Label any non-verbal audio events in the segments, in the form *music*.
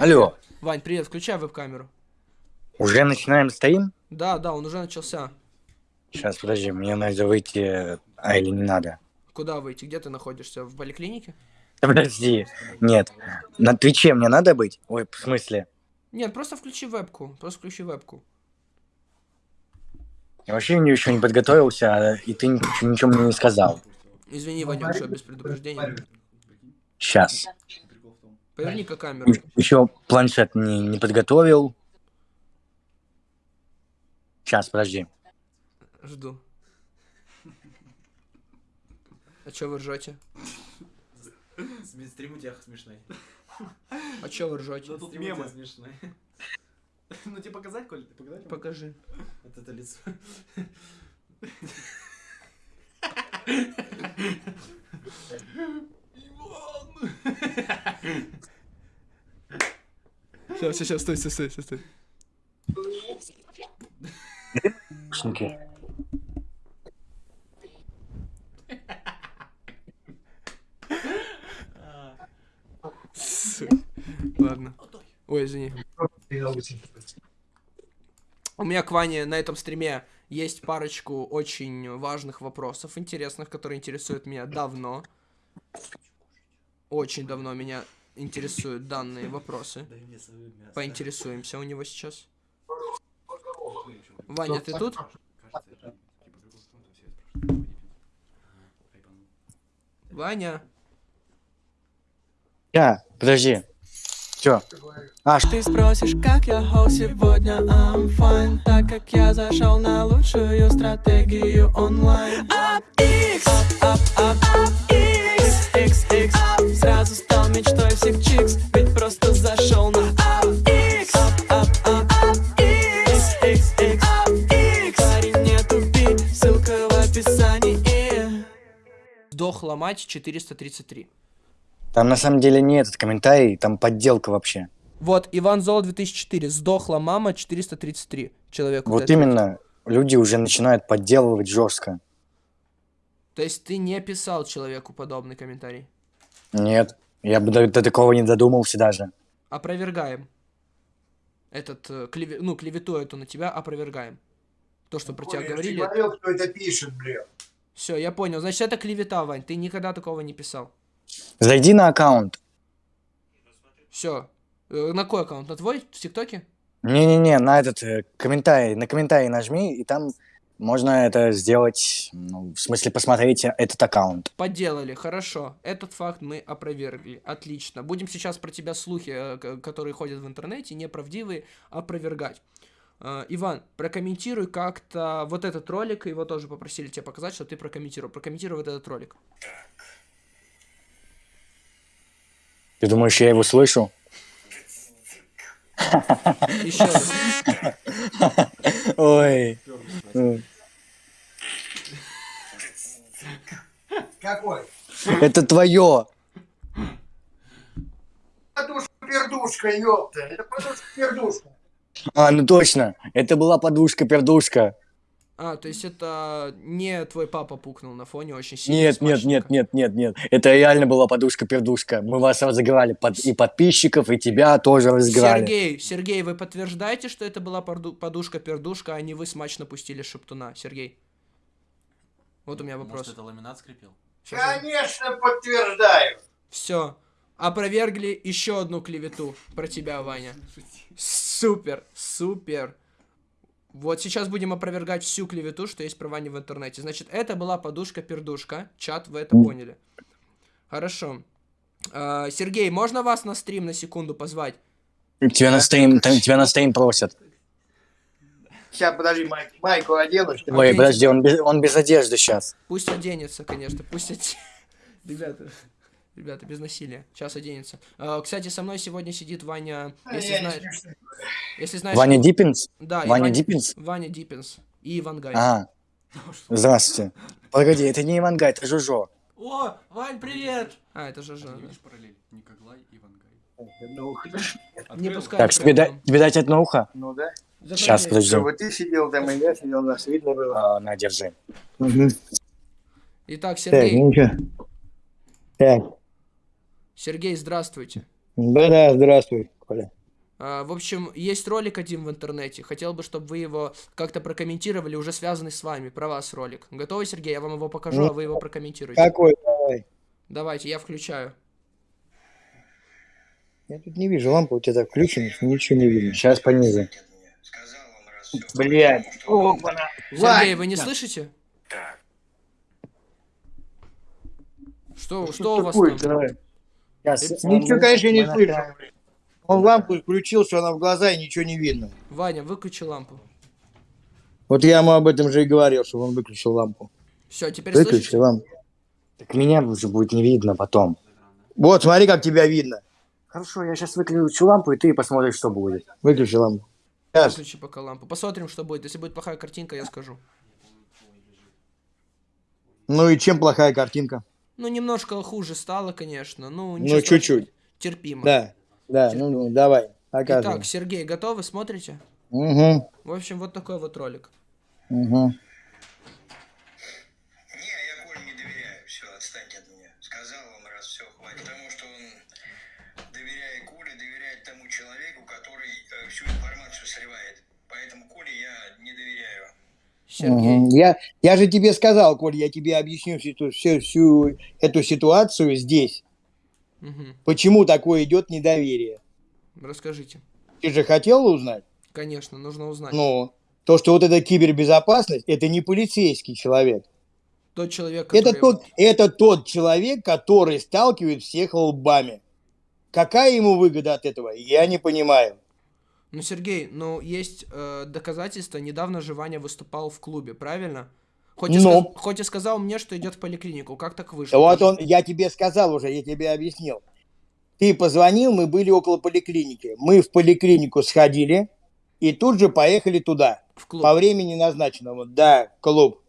Алло, Вань, привет, включай веб-камеру. уже начинаем стрим? Да, да, он уже начался. Сейчас, подожди, мне надо выйти, а или не надо? Куда выйти? Где ты находишься? В поликлинике? Да *laughs* Подожди, нет, на Твиче мне надо быть? Ой, в смысле? Нет, просто включи вебку. Просто включи вебку. Я вообще еще не подготовился, а- и ты ничего, ничего мне не сказал. Извини, Ванюша, без предупреждения. Сейчас. Поверни-ка камеру. Еще планшет не, не подготовил. Сейчас, подожди. Жду. А чё вы ржете? Стрим у тебя смешной. А чё вы ржете? Ну тут мемы смешные. *laughs* Ну тебе показать, Коль? Ты показать? Покажи. Вот это лицо. *laughs* Сейчас, сейчас, стой, стой, стой, стой. Наушники. Ладно. Ой, извини. У меня к Ване на этом стриме есть парочку очень важных вопросов, интересных, которые интересуют меня давно. Очень давно меня интересуют данные вопросы. Поинтересуемся у него сейчас. Ваня, ты тут? Типа. Ваня. Я, подожди. Чё? А, Ты спросишь, как я хоу сегодня I'm fine Так как я зашел на лучшую стратегию онлайн Up X, up, up, up, X, X, X Сразу стал мечтой всех чикс Ведь просто зашел на Up X, up, up, up, up, X, X, X, X Парень, не тупи, ссылка в описании Сдохла мать 433. там на самом деле не этот комментарий, там подделка вообще. Вот, Иван Зол 2004. Сдохла мама 433 человеку. Вот именно, люди уже начинают подделывать жестко. То есть ты не писал человеку подобный комментарий? Нет, я бы до, до такого не додумался даже. Опровергаем. Этот, э, клеве- ну, клевету эту на тебя опровергаем. То, что про тебя я говорили. говорил, кто это пишет, блин. Все, я понял. Значит, это клевета, Вань. Ты никогда такого не писал. Зайди на аккаунт. Все. На какой аккаунт? На твой? В ТикТоке? Не-не-не, на этот э, комментарий, на комментарий нажми, и там можно это сделать, ну, в смысле посмотреть этот аккаунт. Поделали, хорошо. Этот факт мы опровергли. Отлично. Будем сейчас про тебя слухи, э, которые ходят в интернете, неправдивые, опровергать. Э, Иван, прокомментируй как-то вот этот ролик, его тоже попросили тебе показать, что ты прокомментировал. Прокомментируй вот этот ролик. Ты думаешь, я его слышу? Еще раз. *laughs* Ой. Какой? Это твое. Подушка-пердушка, ёпта. Это подушка-пердушка. А, ну точно. Это была подушка-пердушка. А, то есть это не твой папа пукнул на фоне очень сильно. Нет, нет, нет, нет, нет, нет. Это реально была подушка-пердушка. Мы вас разыграли под... и подписчиков, и тебя тоже разыграли. Сергей, Сергей, вы подтверждаете, что это была подушка-пердушка, а не вы смачно пустили шептуна? Сергей. Вот у меня вопрос. Может, это ламинат скрепил? Конечно, подтверждаю. Все. Опровергли еще одну клевету про тебя, Ваня. Супер, супер. Вот сейчас будем опровергать всю клевету, что есть про Ваню в интернете. Значит, это была подушка-пердушка. Чат, вы это поняли. Хорошо. А, Сергей, можно вас на стрим на секунду позвать? Тебя на стрим, тебя на стрим просят. Сейчас, подожди, майк, майку одену. что? Ой, подожди, он без, он без одежды сейчас. Пусть оденется, конечно, пусть оденется. *laughs* Ребята, ребята, без насилия. Сейчас оденется. А, кстати, со мной сегодня сидит Ваня, если смешно. Если знаешь... Ваня Диппинс? Да, и Ваня Диппинс? Ваня Диппинс. И Ивангай. А, здравствуйте. Погоди, это не Ивангай, это Жужо. О, Вань, привет! А, это Ты Жанна. видишь параллель? Никоглай и Вангай. Не пускай. Так, тебе, да- тебе дать одно ухо? ну да. Сейчас, подожди. Чтобы ты сидел там, и я сидел, нас видно было. А, на, держи. Итак, Так, Сергей. ну что? Так, Сергей, здравствуйте. да-да, здравствуй. Коля. А, В общем, есть ролик один в интернете. Хотел бы, чтобы вы его как-то прокомментировали, уже связанный с вами. Про вас ролик. Готовы, Сергей? Я вам его покажу, а вы его прокомментируете. Какой? Давай. Давайте, я включаю. Я тут не вижу, лампа у тебя так включена, ничего не видно. Сейчас понизу. Блядь. Опа-на. Сергей, Вань, вы не слышите? Что, что что у вас такое, там? Ничего, конечно, не слышу. направим. Он лампу включил, что она в глаза, и ничего не видно. Ваня, выключи лампу. Вот я ему об этом же и говорил, чтобы он выключил лампу. Все, теперь Выключи слышите? лампу. Так меня уже будет не видно потом. Вот, смотри, как тебя видно. Хорошо, я сейчас выключу лампу, и ты посмотришь, что будет. Выключи лампу. Выключи пока лампу. Посмотрим, что будет. Если будет плохая картинка, я скажу. Ну и чем плохая картинка? Ну, немножко хуже стало, конечно. Ну, Ну, чуть-чуть. Терпимо. Да, да, ну, ну давай, показывай. Итак, Сергей, готовы? Смотрите? Угу, В общем, вот такой вот ролик. угу. Не, я Коле не доверяю, все, отстаньте от меня. Сказал вам раз, все, хватит. Потому что он, доверяя Коле, доверяет тому человеку, который э, всю информацию сливает. Поэтому Коле я не доверяю. Сергей. Я, я же тебе сказал, Коль, я тебе объясню всю, всю, всю эту ситуацию здесь. Мгм. Почему такое идет недоверие? Расскажите. Ты же хотел узнать? Конечно, нужно узнать. Ну, то, что вот эта кибербезопасность, это не полицейский человек. Тот человек, Это который... тот, это тот человек, который сталкивает всех лбами. Какая ему выгода от этого? Я не понимаю. Ну, Сергей, ну, есть э, доказательства. Недавно же Ваня выступал в клубе, правильно? Хоть и, Ну. сказ- хоть и сказал мне, что идет в поликлинику. Как так вышло? Вот он, я тебе сказал уже, я тебе объяснил. Ты позвонил, мы были около поликлиники. Мы в поликлинику сходили и тут же поехали туда. В клуб. По времени назначенному. Да, клуб.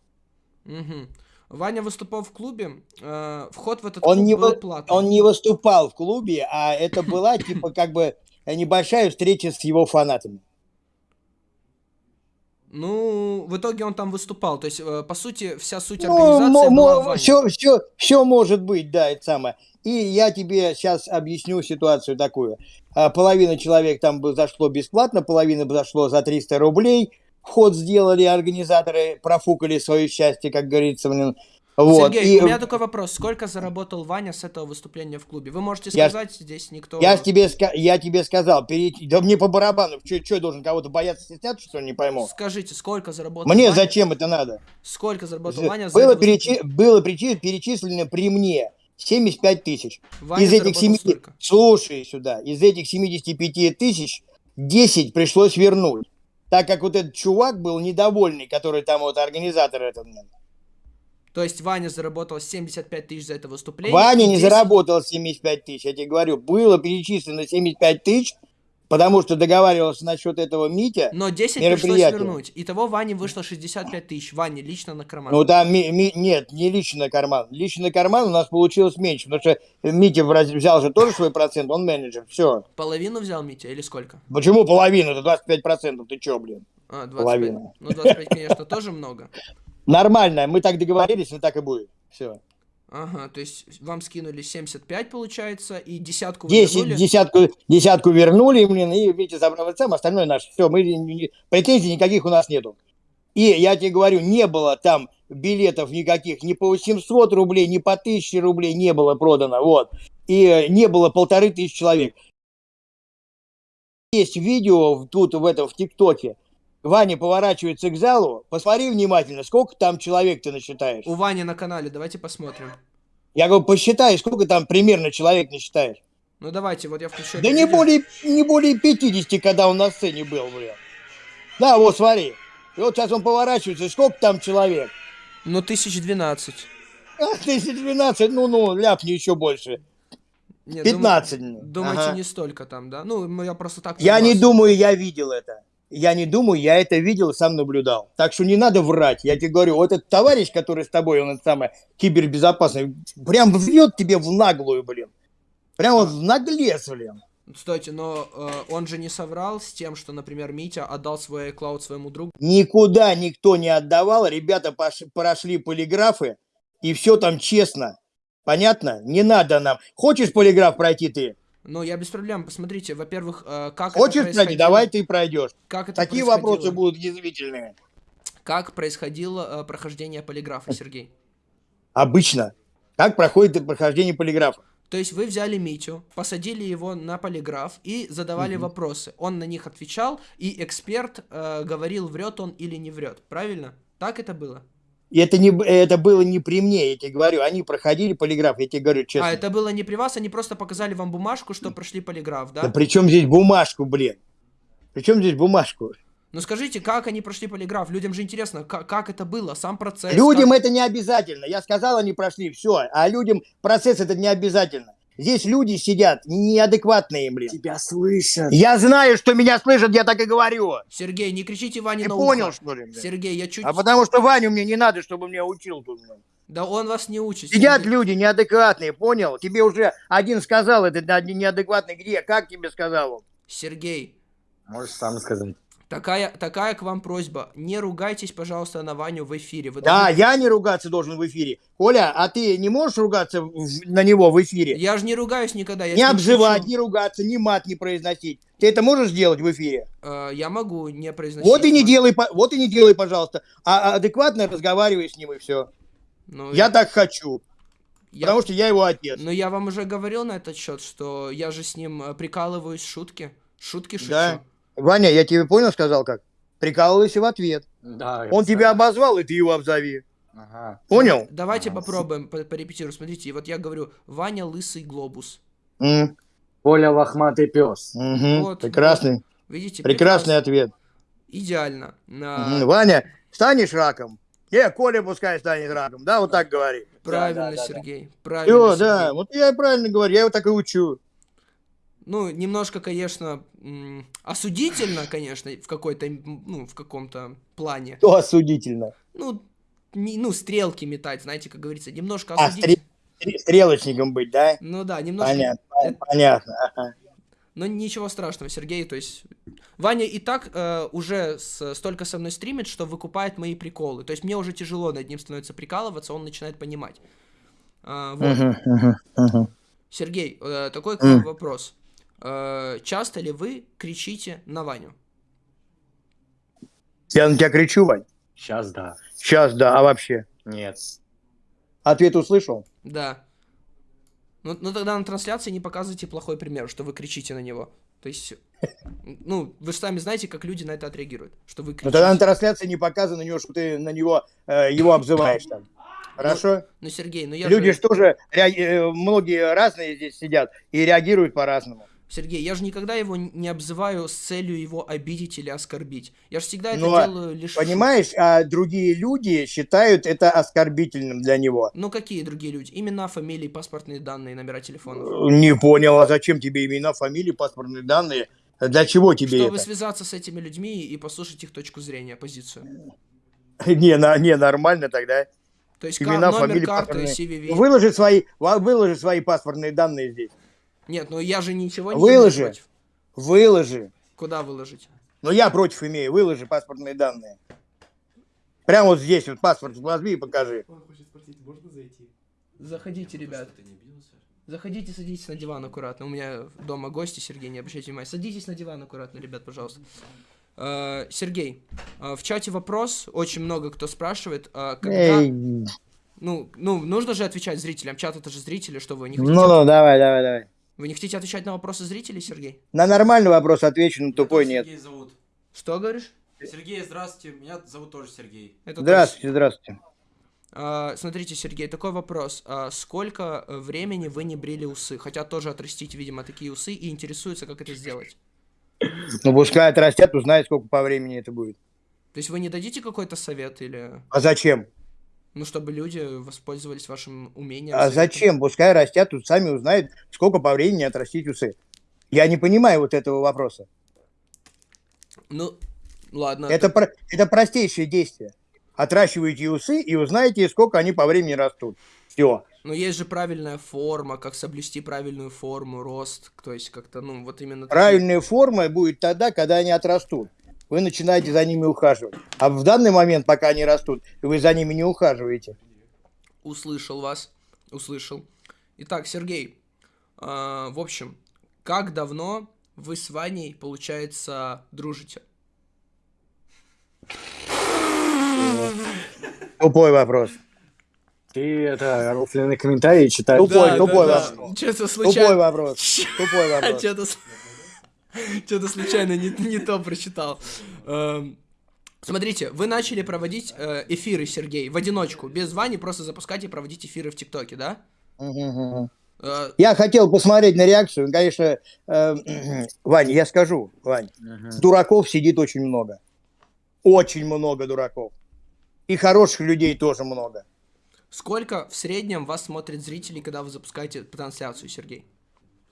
Мгм. Ваня выступал в клубе. э, вход в этот Он клуб не, был платный. он не выступал в клубе, а это была типа как бы небольшая встреча с его фанатами. Ну, в итоге он там выступал. То есть, э, по сути, вся суть Ну, организации была в Ване. все, все, все может быть, да, это самое. И я тебе сейчас объясню ситуацию такую. А, Половина человек там бы зашло бесплатно, половина бы зашло за 300 рублей. Вход сделали организаторы, профукали свое счастье, как говорится. блин. Вот. Сергей, И у меня такой вопрос. Сколько заработал Ваня с этого выступления в клубе? Вы можете Я сказать, здесь никто... я, тебе, я тебе сказал, перейти- да мне по барабану, что я должен кого-то бояться, стесняться, что ли, не пойму. Скажите, сколько заработал Мне Ваня? зачем это надо? Сколько заработал Ваня за Было, перечи- было перечи- перечислено при мне 75 тысяч. Ваня из этих заработал 7... столько. Слушай сюда, из этих 75 тысяч 10 пришлось вернуть. Так как вот этот чувак был недовольный, который там вот организатор этот. То есть Ваня заработал 75 тысяч за это выступление. Ваня не 10 заработал 75 тысяч, я тебе говорю. Было перечислено 75 тысяч, потому что договаривался насчет этого Митя. Но 10 пришлось вернуть. Итого Ване вышло 65 тысяч. Ване лично на карман. Ну там ми- ми- нет, не лично карман. Лично карман у нас получилось меньше, потому что Митя взял же тоже свой процент, он менеджер. Все. Половину взял Митя или сколько? Почему половину? Это 25 процентов. Ты че, блин? А, 25. Половина. Ну, 25, конечно, тоже много. Нормально, мы так договорились, но так и будет. Все. Ага, то есть вам скинули 75, получается, и десятку вы Десять, вернули? десятку, десятку вернули, блин, и Витя забрал это сам, остальное наше. Все, мы претензий никаких у нас нету. И я тебе говорю, не было там билетов никаких, ни по 800 рублей, ни по 1000 рублей не было продано, вот. И э, не было полторы тысячи человек. Есть видео тут в этом, в ТикТоке. Ваня поворачивается к залу, посмотри внимательно, сколько там человек ты насчитаешь. У Вани на канале, давайте посмотрим. Я говорю, посчитай, сколько там примерно человек насчитаешь. Ну давайте, вот я включу. Да не видео. более, не более 50, когда он на сцене был, блин. Да, вот смотри. И вот сейчас он поворачивается, и сколько там человек? Ну, 1012. А, тысяч двенадцать, ну-ну, ляпни еще больше. Нет, 15. дум- Думаете, Ага. не столько там, да? Ну, я просто так... Я не думаю, я видел это. Я не думаю, я это видел и сам наблюдал. Так что не надо врать. Я тебе говорю, вот этот товарищ, который с тобой, он это самое, кибербезопасный, прям врет тебе в наглую, блин. Прям вот в наглец, блин. Стойте, но э, он же не соврал с тем, что, например, Митя отдал свой iCloud своему другу. Никуда никто не отдавал. Ребята пош- прошли полиграфы, и все там честно. Понятно? Не надо нам. Хочешь полиграф пройти ты? Ну, я без проблем. Посмотрите, во-первых, э, как Хочешь, это происходило. давай ты пройдешь. Как это Такие вопросы будут язвительные. Как происходило э, прохождение полиграфа, Сергей? Обычно. Как проходит прохождение полиграфа? То есть вы взяли Митю, посадили его на полиграф и задавали вопросы. Он на них отвечал, и эксперт э, говорил, врет он или не врет. Правильно? Так это было? И это, не, это было не при мне, я тебе говорю. Они проходили полиграф, я тебе говорю честно. А, это было не при вас, они просто показали вам бумажку, что прошли полиграф, да? Да при чем здесь бумажку, блин? При чем здесь бумажку? Ну скажите, как они прошли полиграф? Людям же интересно, как, как это было, сам процесс. Людям как- это не обязательно. Я сказал, они прошли, все. А людям процесс это не обязательно. Здесь люди сидят неадекватные, блин. Тебя слышат. Я знаю, что меня слышат, я так и говорю. Сергей, не кричите Ване Ты на понял, ухо. что ли? блин? Сергей, я чуть... А потому что Ваню мне не надо, чтобы меня учил тут. блин. Да он вас не учит. Сидят Сергей. люди неадекватные, понял? Тебе уже один сказал, это один неадекватный где? Как тебе сказал он? Сергей, Можешь сам сказать. Такая, такая к вам просьба. Не ругайтесь, пожалуйста, на Ваню в эфире. Вы Да, должны- я не ругаться должен в эфире. Коля, а ты не можешь ругаться в- на него в эфире? Я же не ругаюсь никогда. Я не обзывать, шучу. не ругаться, ни мат не произносить. Ты это можешь сделать в эфире? Э, я могу не произносить. Вот и не делай, вот и не делай, пожалуйста. А а адекватно разговаривай с ним и все. Ну, Я так хочу, я- потому что я его отец. Но я вам уже говорил на этот счет, что я же с ним э, прикалываюсь, шутки. Шутки шучу. Да. Ваня, я тебе понял, сказал как? Прикалывайся в ответ. Да. Он тебя обозвал, и ты его обзови. Ага. Понял? Давайте Ага. попробуем, по- порепетируем. Смотрите, вот я говорю, Ваня лысый глобус. М, Коля лохматый пес. мгм, Вот, Прекрасный, Видите? прекрасный ответ. Идеально. На-. Ваня, станешь раком? Не, Коля пускай станет раком, да, вот так говори. Правильно, да, да, да. Сергей. Правильно, Все, да, Сергей. вот я и правильно говорю, я его так и учу. Ну, немножко, конечно, осудительно, конечно, в какой-то, ну, в каком-то плане. То осудительно. Ну, не- ну, стрелки метать, знаете, как говорится, немножко А, осудительно. стре- стрелочником быть, да? Ну да, немножко. Понятно, это- понятно. ага. Но ничего страшного, Сергей, то есть... Ваня и так э, уже с- столько со мной стримит, что выкупает мои приколы. То есть мне уже тяжело над ним становится прикалываться, он начинает понимать. А, вот. Сергей, э, такой к вам М. вопрос. Э, часто ли вы кричите на Ваню? Я на тебя кричу, Вань. Сейчас да. Сейчас, да, а вообще? Нет. Ответ услышал? Да. Ну, ну тогда на трансляции не показывайте плохой пример, что вы кричите на него. То есть, ну, вы же сами знаете, как люди на это отреагируют, что вы кричите. тогда на трансляции не показано на него, что ты на него э, его обзываешь там. Хорошо? Ну, Сергей, ну я Люди же... же тоже, реаг- э, многие разные здесь сидят и реагируют по-разному. Сергей, я же никогда его не обзываю с целью его обидеть или оскорбить. Я же всегда это а делаю лишь... Понимаешь, а другие люди считают это оскорбительным для него. Ну, какие другие люди? Имена, фамилии, паспортные данные, номера телефонов. Не понял, а зачем тебе имена, фамилии, паспортные данные? Для чего тебе Чтобы это? связаться с этими людьми и послушать их точку зрения, позицию. *laughs* Не, на- не, нормально тогда. То есть Имена, номер фамилии, карты, паспортные. CVV. Выложи свои, выложи свои паспортные данные здесь. Нет, ну я же ничего не Выложи. имею против. Выложи. Куда выложить? Но я против имею, выложи паспортные данные. Прямо вот здесь вот паспорт возьми и покажи. Он хочет спросить, можно зайти? Заходите, ребят. Заходите, садитесь на диван аккуратно. У меня дома гости, Сергей, не обращайте внимания. Садитесь на диван аккуратно, ребят, пожалуйста. Э, Сергей, э, в чате вопрос, очень много кто спрашивает, э, когда... Эй, Ну, ну, нужно же отвечать зрителям. Чат это же зрители, что вы не хотите? Ну, ну, давай, давай, давай. Вы не хотите отвечать на вопросы зрителей, Сергей? На нормальный вопрос отвечу, на тупой нет. тоже Сергей зовут. Что говоришь? Сергей, здравствуйте. Меня зовут тоже Сергей. Это Здравствуйте, здравствуйте. А, смотрите, Сергей, такой вопрос. А, сколько времени вы не брили усы? Хотят тоже отрастить, видимо, такие усы и интересуются, как это сделать. Ну, пускай отрастят, узнают, сколько по времени это будет. То есть вы не дадите какой-то совет или... А зачем? Ну, чтобы люди воспользовались вашим умением. А зачем? Пускай растят, тут сами узнают, сколько по времени отрастить усы. Я не понимаю вот этого вопроса. Ну, ладно. Это, про- это простейшее действие. Отращиваете усы и узнаете, сколько они по времени растут. Все. Но есть же правильная форма, как соблюсти правильную форму, рост. То есть как-то, ну, вот именно... такие- Правильная форма будет тогда, когда они отрастут. Вы начинаете за ними ухаживать. А в данный момент, пока они растут, вы за ними не ухаживаете. Услышал вас. Услышал. Итак, Сергей. а, в общем, как давно вы с Ваней, получается, дружите? Тупой вопрос. Ты это рофленные комментарии читаешь. Тупой, тупой вопрос. Что-то Тупой случайно... вопрос. Тупой вопрос. *laughs* Что-то... Случайно не, не то прочитал. Эм, Смотрите, вы начали проводить э, эфиры, Сергей, в одиночку, без Вани, просто запускать и проводить эфиры в ТикТоке, да? Э, Я хотел посмотреть на реакцию. Конечно, э, *clears throat* Вань, я скажу, Вань, дураков сидит очень много. Очень много дураков. И хороших людей тоже много. сколько в среднем вас смотрят зрителей, когда вы запускаете трансляцию, Сергей?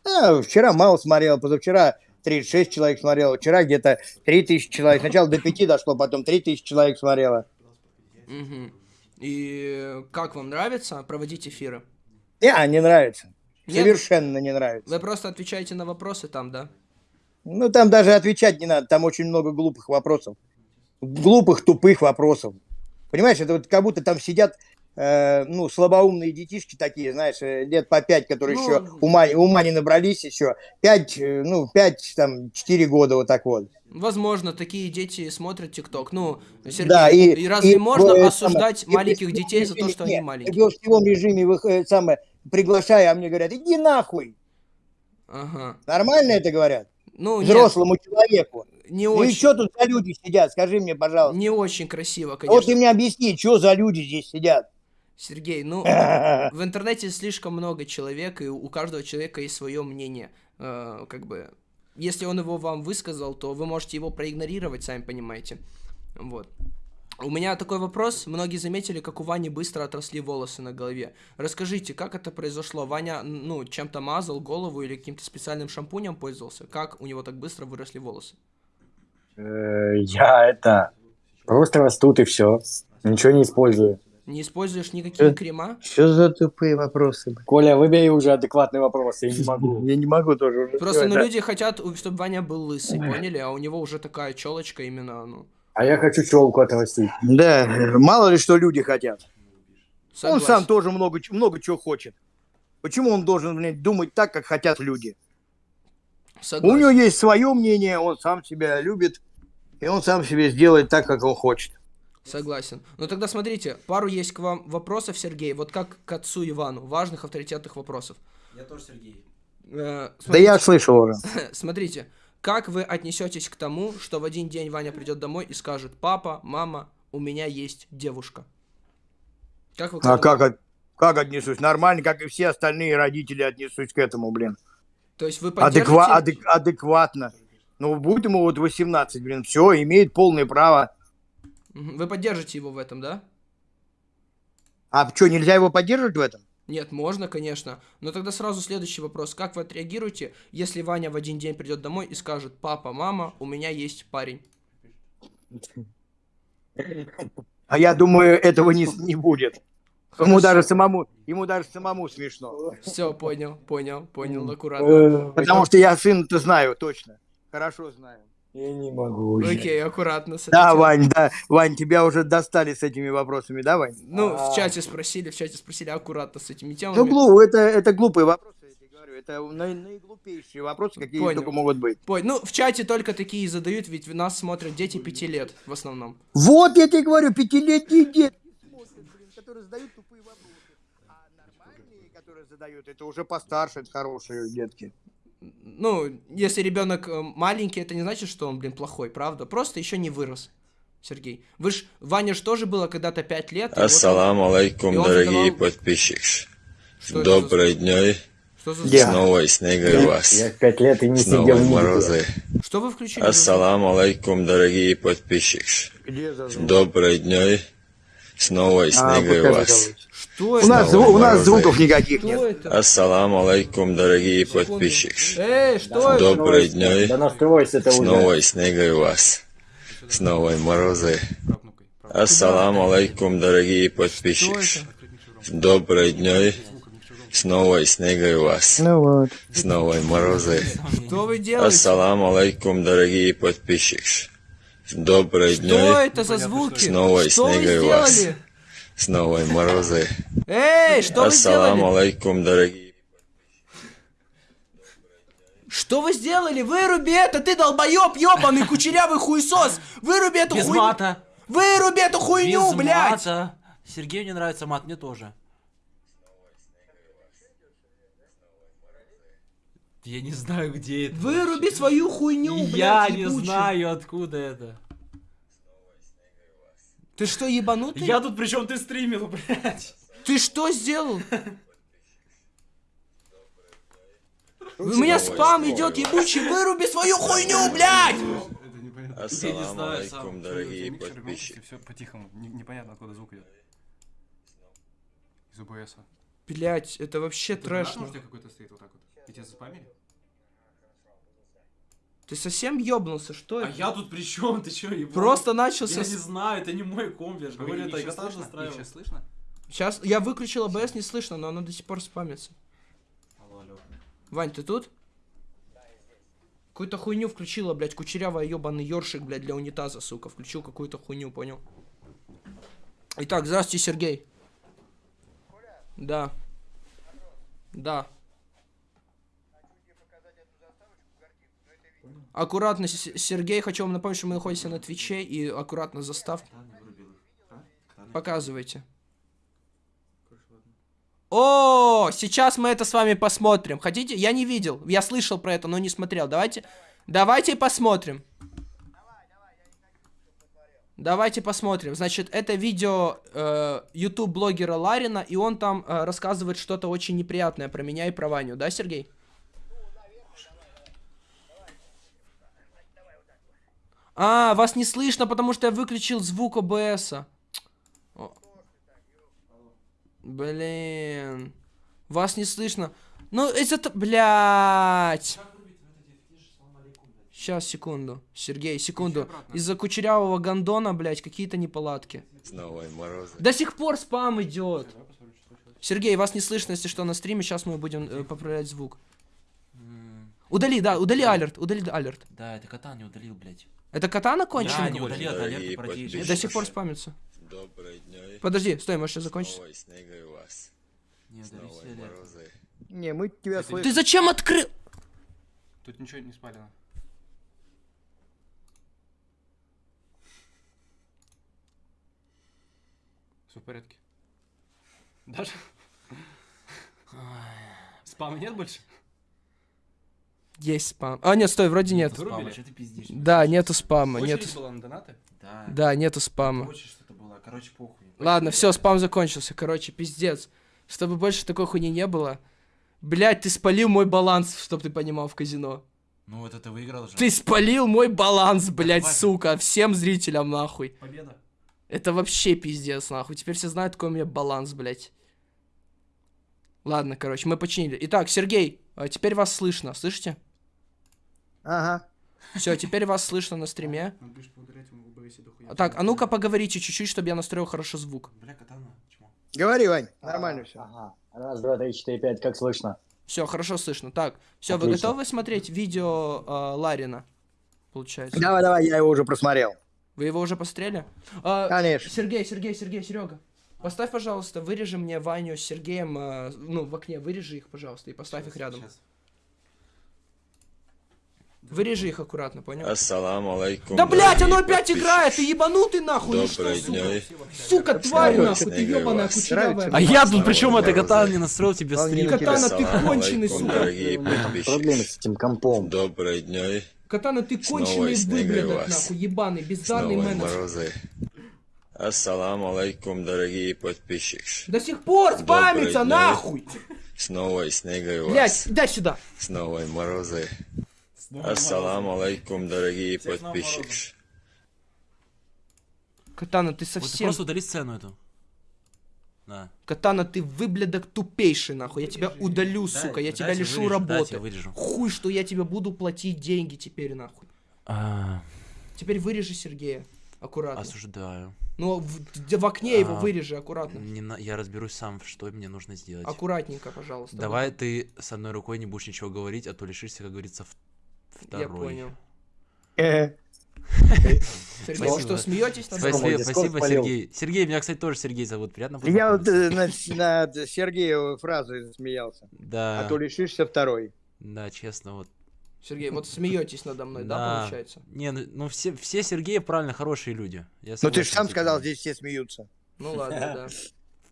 А, вчера мало смотрел, позавчера 36 человек смотрело, вчера где-то 3000 человек. Сначала до 5 дошло, потом 3000 человек смотрело. Мгм. И как вам нравится проводить эфиры? Не, не нравится. Нет? Совершенно не нравится. Вы просто отвечаете на вопросы там, да? Ну, там даже отвечать не надо, там очень много глупых вопросов. Глупых, тупых вопросов. Понимаешь, это вот как будто там сидят, э, ну, слабоумные детишки такие, знаешь, э, лет по пять, которые Ну, еще ума, ума не набрались еще. Пять, э, ну, пять, там, четыре года вот так вот. Возможно, такие дети смотрят ТикТок. Ну, Сергей, Да, и, и разве и можно э, осуждать самое- и маленьких в детей за то, что не, они маленькие? В гостевом режиме вы, самое, приглашаю, а мне говорят, иди нахуй. Ага. Нормально это говорят? Ну, нет, Взрослому человеку. не Ну и очень, что тут за люди сидят, скажи мне, пожалуйста. не очень красиво, Вот конечно. ты мне объясни, что за люди здесь сидят. Сергей, ну, *laughs* в интернете слишком много человек, и у каждого человека есть свое мнение. Э, как бы, если он его вам высказал, то вы можете его проигнорировать, сами понимаете. Вот. У меня такой вопрос. Многие заметили, как у Вани быстро отросли волосы на голове. Расскажите, как это произошло? Ваня, ну, чем-то мазал голову или каким-то специальным шампунем пользовался? Как у него так быстро выросли волосы? Э, Я это... Просто растут и все. Ничего не использую. Не используешь никакие Э. крема? Что за тупые вопросы? Коля, выбери уже адекватный вопрос, я не могу. *laughs* Я не могу тоже уже. Просто, ну, люди хотят, чтобы Ваня был лысый, поняли? А у него уже такая челочка именно, ну, А я хочу челку отрастить. Да, мало ли что люди хотят. Он согласен. сам тоже много, ч- много чего хочет. Почему он должен, блин, думать так, как хотят люди? У Согласен. него есть свое мнение, он сам себя любит, и он сам себе сделает так, как он хочет. Согласен. Ну тогда смотрите, пару есть к вам вопросов, Сергей. Вот как к отцу Ивану. Важных авторитетных вопросов. Я тоже Сергей. Э, Да смотрите, я слышал уже. *laughs* смотрите, как вы отнесетесь к тому, что в один день Ваня придет домой и скажет, папа, мама, у меня есть девушка. Как вы к А этому- как, от- как отнесусь? Нормально, как и все остальные родители отнесусь к этому, блин. То есть вы Адеква- поддержите... адек- адекватно. Ну, будь ему вот 18, блин, все, имеет полное право. Вы поддержите его в этом, да? А что, нельзя его поддерживать в этом? Нет, можно, конечно. Но тогда сразу следующий вопрос. Как вы отреагируете, если Ваня в один день придет домой и скажет, папа, мама, у меня есть парень? А я думаю, этого не, не будет. Ему Хорошо. даже самому, ему даже самому смешно. Все, понял, понял, понял, аккуратно. Э, Потому что я сын-то знаю, точно. Хорошо знаю. Я не могу уже. Окей, аккуратно. с Да. Вань, да. Вань, тебя уже достали с этими вопросами, да, Вань? Ну, в А. чате спросили, в чате спросили аккуратно с этими Ну, темами. глупо, это, это глупые вопросы, я тебе говорю. Это на- наиглупейшие вопросы, какие Понял. только могут быть. Пой, ну, в чате только такие задают, ведь нас смотрят дети пяти лет в основном. Вот я тебе говорю, пятилетние дети смотрят, блин, которые задают тупые вопросы. А нормальные, которые задают, это уже постарше, это хорошие детки. Ну, если ребенок э, маленький, это не значит, что он, блин, плохой, правда? Просто еще не вырос. Сергей. Вы ж, Ваня ж тоже было когда-то пять лет. и вот Ассаламу алейкум, и дорогие задавал- подписчики. Что Доброй дней. Что, за... Где? С новой снегой вас. Я в пять лет и не С сидел в морозы. что вы включили? Ассаламу алейкум, дорогие подписчики. Где за звук? Доброй дней. С новой А, вас. Что У нас, Снова зву- у нас звуков никаких Что нет. это? Ассаламу алейкум, дорогие подписчики. Эй, что это? Доброй дней. Да настройся это С уже. новой снегой вас. С новой морозы. Ассаламу алейкум, дорогие подписчики. Доброй дней. С новой снегой вас. Ну вот. С новой морозы. Что вы делаете? Ассаламу алейкум, дорогие подписчики. Доброй Что дней. это за звуки? С новой Что снегой вас. С новой морозы. Эй, что вы Ассаламу сделали? алейкум, дорогие. Что вы сделали? Выруби это, ты долбоеб, ебаный кучерявый хуесос! Выруби эту Без хуйню! мата. Выруби эту хуйню, Без блядь! мата. Сергею не нравится мат, мне тоже. Я не знаю, где это. Выруби свою хуйню, блядь, Я не ебучую. знаю, откуда это. Ты что, ебанутый? Я тут причем ты стримил, блядь. Ты что сделал? У меня спам идет ебучий, выруби свою хуйню, блядь! Это непонятно. Ассаламу алейкум, дорогие подписчики. все по-тихому. Не- непонятно, откуда звук идет. Из ОБС. Блять, это вообще трэш. Может, у тебя какой-то стоит вот так вот? И тебя заспамили? Ты совсем ёбнулся, что А это? я тут при чем? Ты чё, ебал? Просто Я начался... не знаю, это не мой комп, я же говорю, это я сам настраивал. сейчас слышно? Сейчас я выключил АБС, не слышно, но оно до сих пор спамится. Алло, алло. Вань, ты тут? Какую-то хуйню включила, блядь, кучерявая ебаный ёршик, блядь, для унитаза, сука. Включил какую-то хуйню, понял? Итак, здравствуйте, Сергей. Да. Да. Аккуратно, Сергей, хочу вам напомнить, что мы находимся на Твиче, и аккуратно заставки. Показывайте. О, сейчас мы это с вами посмотрим. Хотите? Я не видел. Я слышал про это, но не смотрел. Давайте, давайте посмотрим. Давайте посмотрим. Значит, это видео э, YouTube блогера Ларина, и он там э, рассказывает что-то очень неприятное про меня и про Ваню, да, Сергей? А, вас не слышно, потому что я выключил звук ОБСа. Блин. Вас не слышно. Ну, это... Блять. Сейчас, секунду. Сергей, секунду. Из-за кучерявого гондона, блять, какие-то неполадки. Снова и морозы. До сих пор спам идет. Сергей, вас не слышно, если что, на стриме. Сейчас мы будем э, поправлять звук. Удали, да, удали алерт, удали алерт. Да, это кота не удалил, блядь. Это катана Да, конченый? не это Дорогие алерты. До сих пор спамится. Добрый день. Подожди, стой, может сейчас закончится. Не. Не, мы тебя слышим. Ты зачем открыл? Тут ничего не спалено. Все в порядке. Даже? Спама нет больше? Есть спам. А, нет, стой, вроде нет. Вырубили? Спама, что ты пиздишь? Да, нету спама, Очередь нет. была на донаты? Да. Да, нету спама. Хочешь что-то было, короче, похуй. Ладно, все, спам закончился. Короче, пиздец. Чтобы больше такой хуйни не было. Блять, ты спалил мой баланс, чтоб ты понимал, в казино. Ну вот это выиграл же. Ты спалил мой баланс, блять, сука, всем зрителям нахуй. Победа. Это вообще пиздец, нахуй. Теперь все знают, какой у меня баланс, блять. Ладно, короче, мы починили. Итак, Сергей, а теперь вас слышно, слышите? Ага. Все, теперь вас слышно на стриме. А Так, а ну-ка поговорите чуть-чуть, чтобы я настроил хорошо звук. Бля, катана, чмо. Говори, Вань, нормально все. Ага. Раз, два, три, четыре, пять, как слышно? Все, хорошо слышно. Так, все, вы готовы смотреть видео э, Ларина? Получается. Давай, давай, я его уже просмотрел. Вы его уже посмотрели? А, Конечно. Сергей, Сергей, Сергей, Серега. Поставь, пожалуйста, вырежи мне Ваню с Сергеем, э, ну, в окне, вырежи их, пожалуйста, и поставь их рядом. Сейчас. Вырежи их аккуратно, понял? Ассаламу алейкум. Да, блять, оно опять играет, ты ебанутый нахуй, или что, Добрый сука? день. Сука, тварь нахуй, ты ебаная вас. кучерявая. А я тут причем это катана не настроил тебе стрим. Катана, ты конченый, сука. Дорогие Проблемы с этим компом. Добрый день. Катана, ты конченый вас. нахуй, ебаный, бездарный менеджер. морозы. Ассаламу алейкум, дорогие подписчики. До сих пор спамится, нахуй! Снова и снега у Блять, вас. дай сюда. Снова и морозы. Ассаламу алейкум, дорогие подписчики. Катана, ты Вот ты совсем... просто удали сцену эту. Да. Катана, ты выблядок тупейший, нахуй. Я тебя удалю, сука, я тебя лишу вырежу, работы. вырежу. Хуй, что я тебе буду платить деньги теперь, нахуй. А, Теперь вырежи Сергея. Аккуратно. Осуждаю. Ну, в, д- в окне его А. вырежи, аккуратно. Не на- Я разберусь сам, что мне нужно сделать. Аккуратненько, пожалуйста. Давай ты с одной рукой не будешь ничего говорить, а то лишишься, как говорится, в- Я второй. понял. Э, Сергей, вы что, Спасибо. смеетесь? над Спасибо, спасибо. Сергей. Сергей, меня, кстати, тоже Сергей зовут. Приятно Я вот э, на, на Сергееву фразу смеялся. Да, А то лишишься второй. да, честно, вот. Сергей, вот смеетесь надо мной, да, получается? Не, ну, ну все, все Сергеи правильно хорошие люди. Я Ну ты же сам сказал, здесь все смеются. Ну ладно, да.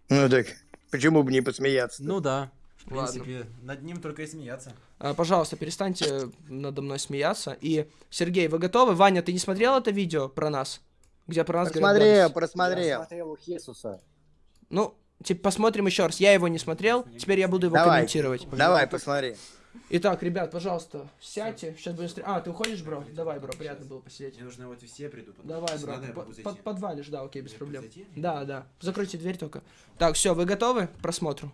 Ну так, почему бы не посмеяться? Ну да. В принципе, над ним только и смеяться. А, пожалуйста, перестаньте надо мной смеяться. И, Сергей, вы готовы? Ваня, ты не смотрел это видео про нас? Где про нас говорят Просмотрел, просмотрел. Я смотрел у Хесуса. Ну, типа, посмотрим еще раз. Я его не смотрел, теперь я буду его Давай, комментировать. давай, посмотри. Итак, ребят, пожалуйста, сядьте. Сейчас будем стр- А, ты уходишь, бро? Давай, бро, приятно было посидеть. Мне нужно вот все приду. Давай, бро, надо, я по- могу зайти. под- подвалишь, да, окей, без Я проблем. Да, да. Закройте дверь только. Так, все, вы готовы к просмотру?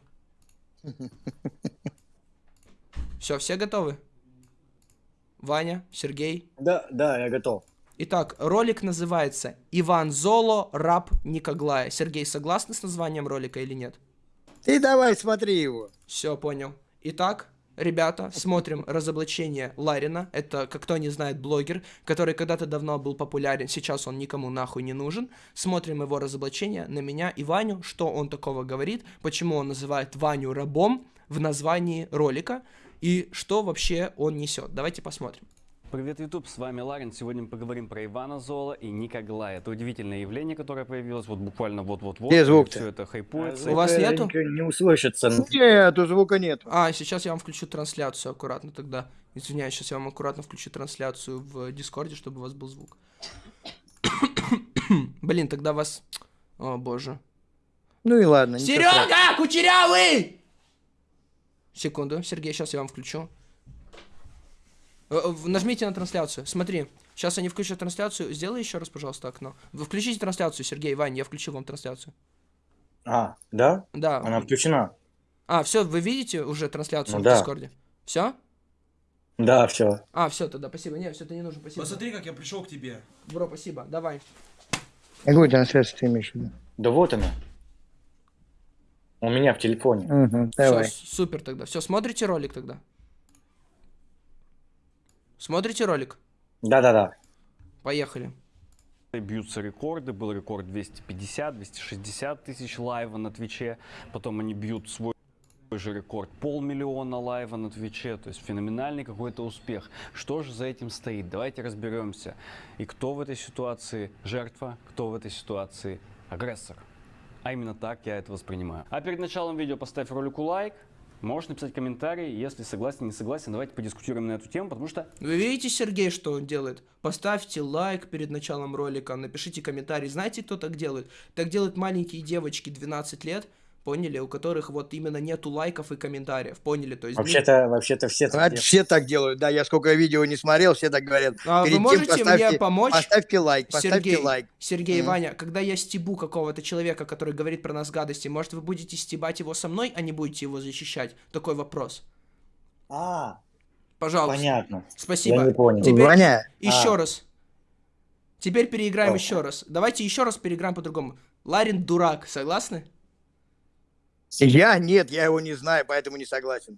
*laughs* Все, все готовы? Ваня, Сергей. Да, да, я готов. Итак, ролик называется «Иван Золо, раб Никоглая». Сергей, согласны с названием ролика или нет? Ты давай смотри его. Все, понял. Итак, ребята, смотрим разоблачение Ларина. Это, как кто не знает, блогер, который когда-то давно был популярен, сейчас он никому нахуй не нужен. Смотрим его разоблачение на меня и Ваню, что он такого говорит, почему он называет Ваню рабом в названии ролика и что вообще он несет. Давайте посмотрим. Привет, YouTube, с вами Ларин. Сегодня мы поговорим про Ивана Зола и Ника Глая. Это удивительное явление, которое появилось вот буквально вот-вот-вот. Где звук-то? Все это хайпуется. У вас нету? Не услышится. Нету, звука нет. А, сейчас я вам включу трансляцию аккуратно тогда. Извиняюсь, сейчас я вам аккуратно включу трансляцию в Дискорде, чтобы у вас был звук. *coughs* Блин, тогда вас... О, боже. Ну и ладно. Серега, кучерявый! Секунду, Сергей, сейчас я вам включу. Э, э, Нажмите на трансляцию. Смотри, сейчас они включат трансляцию. Сделай еще раз, пожалуйста, окно. Вы включите трансляцию, Сергей, Вань, я включил вам трансляцию. А, да? Да. Она включена. А, все, вы видите уже трансляцию Ну в да. Дискорде? Все? Да, все. А, все, тогда спасибо. Не, все, это не нужно, спасибо. Посмотри, как я пришел к тебе. Бро, спасибо. Давай. Какую трансляцию ты имеешь в виду? Да вот она. У меня в телефоне. Мгм, давай. Все, супер тогда. Все, смотрите ролик тогда. Смотрите ролик. Да-да-да. Поехали. Бьются рекорды. Был рекорд 250-260 тысяч лайва на Твиче. Потом они бьют свой же рекорд полмиллиона лайва на Твиче, то есть феноменальный какой-то успех. Что же за этим стоит? Давайте разберемся. И кто в этой ситуации жертва, кто в этой ситуации агрессор. А именно так я это воспринимаю. А перед началом видео поставь ролику лайк, можешь написать комментарий, если согласен, не согласен, давайте подискутируем на эту тему, потому что Вы видите, Сергей, что он делает? Поставьте лайк перед началом ролика, напишите комментарий. Знаете, кто так делает? Так делают маленькие девочки 12 лет, поняли, у которых вот именно нету лайков и комментариев, поняли? То есть, ну, Вообще-то, вообще-то все так делают. все так делают, да, я сколько видео не смотрел, все так говорят. А вы Перед тем можете мне поставьте- помочь? Поставьте лайк, поставьте Сергей, лайк. Сергей, Мгм. Ваня, когда я стебу какого-то человека, который говорит про нас гадости, может вы будете стебать его со мной, а не будете его защищать? Такой вопрос. А, Пожалуйста. понятно. Спасибо. Я не понял. Теперь Ваня, еще А. раз. Теперь переиграем О. еще раз. Давайте еще раз переиграем по-другому. Ларин дурак, согласны? Я нет, я его не знаю, поэтому не согласен.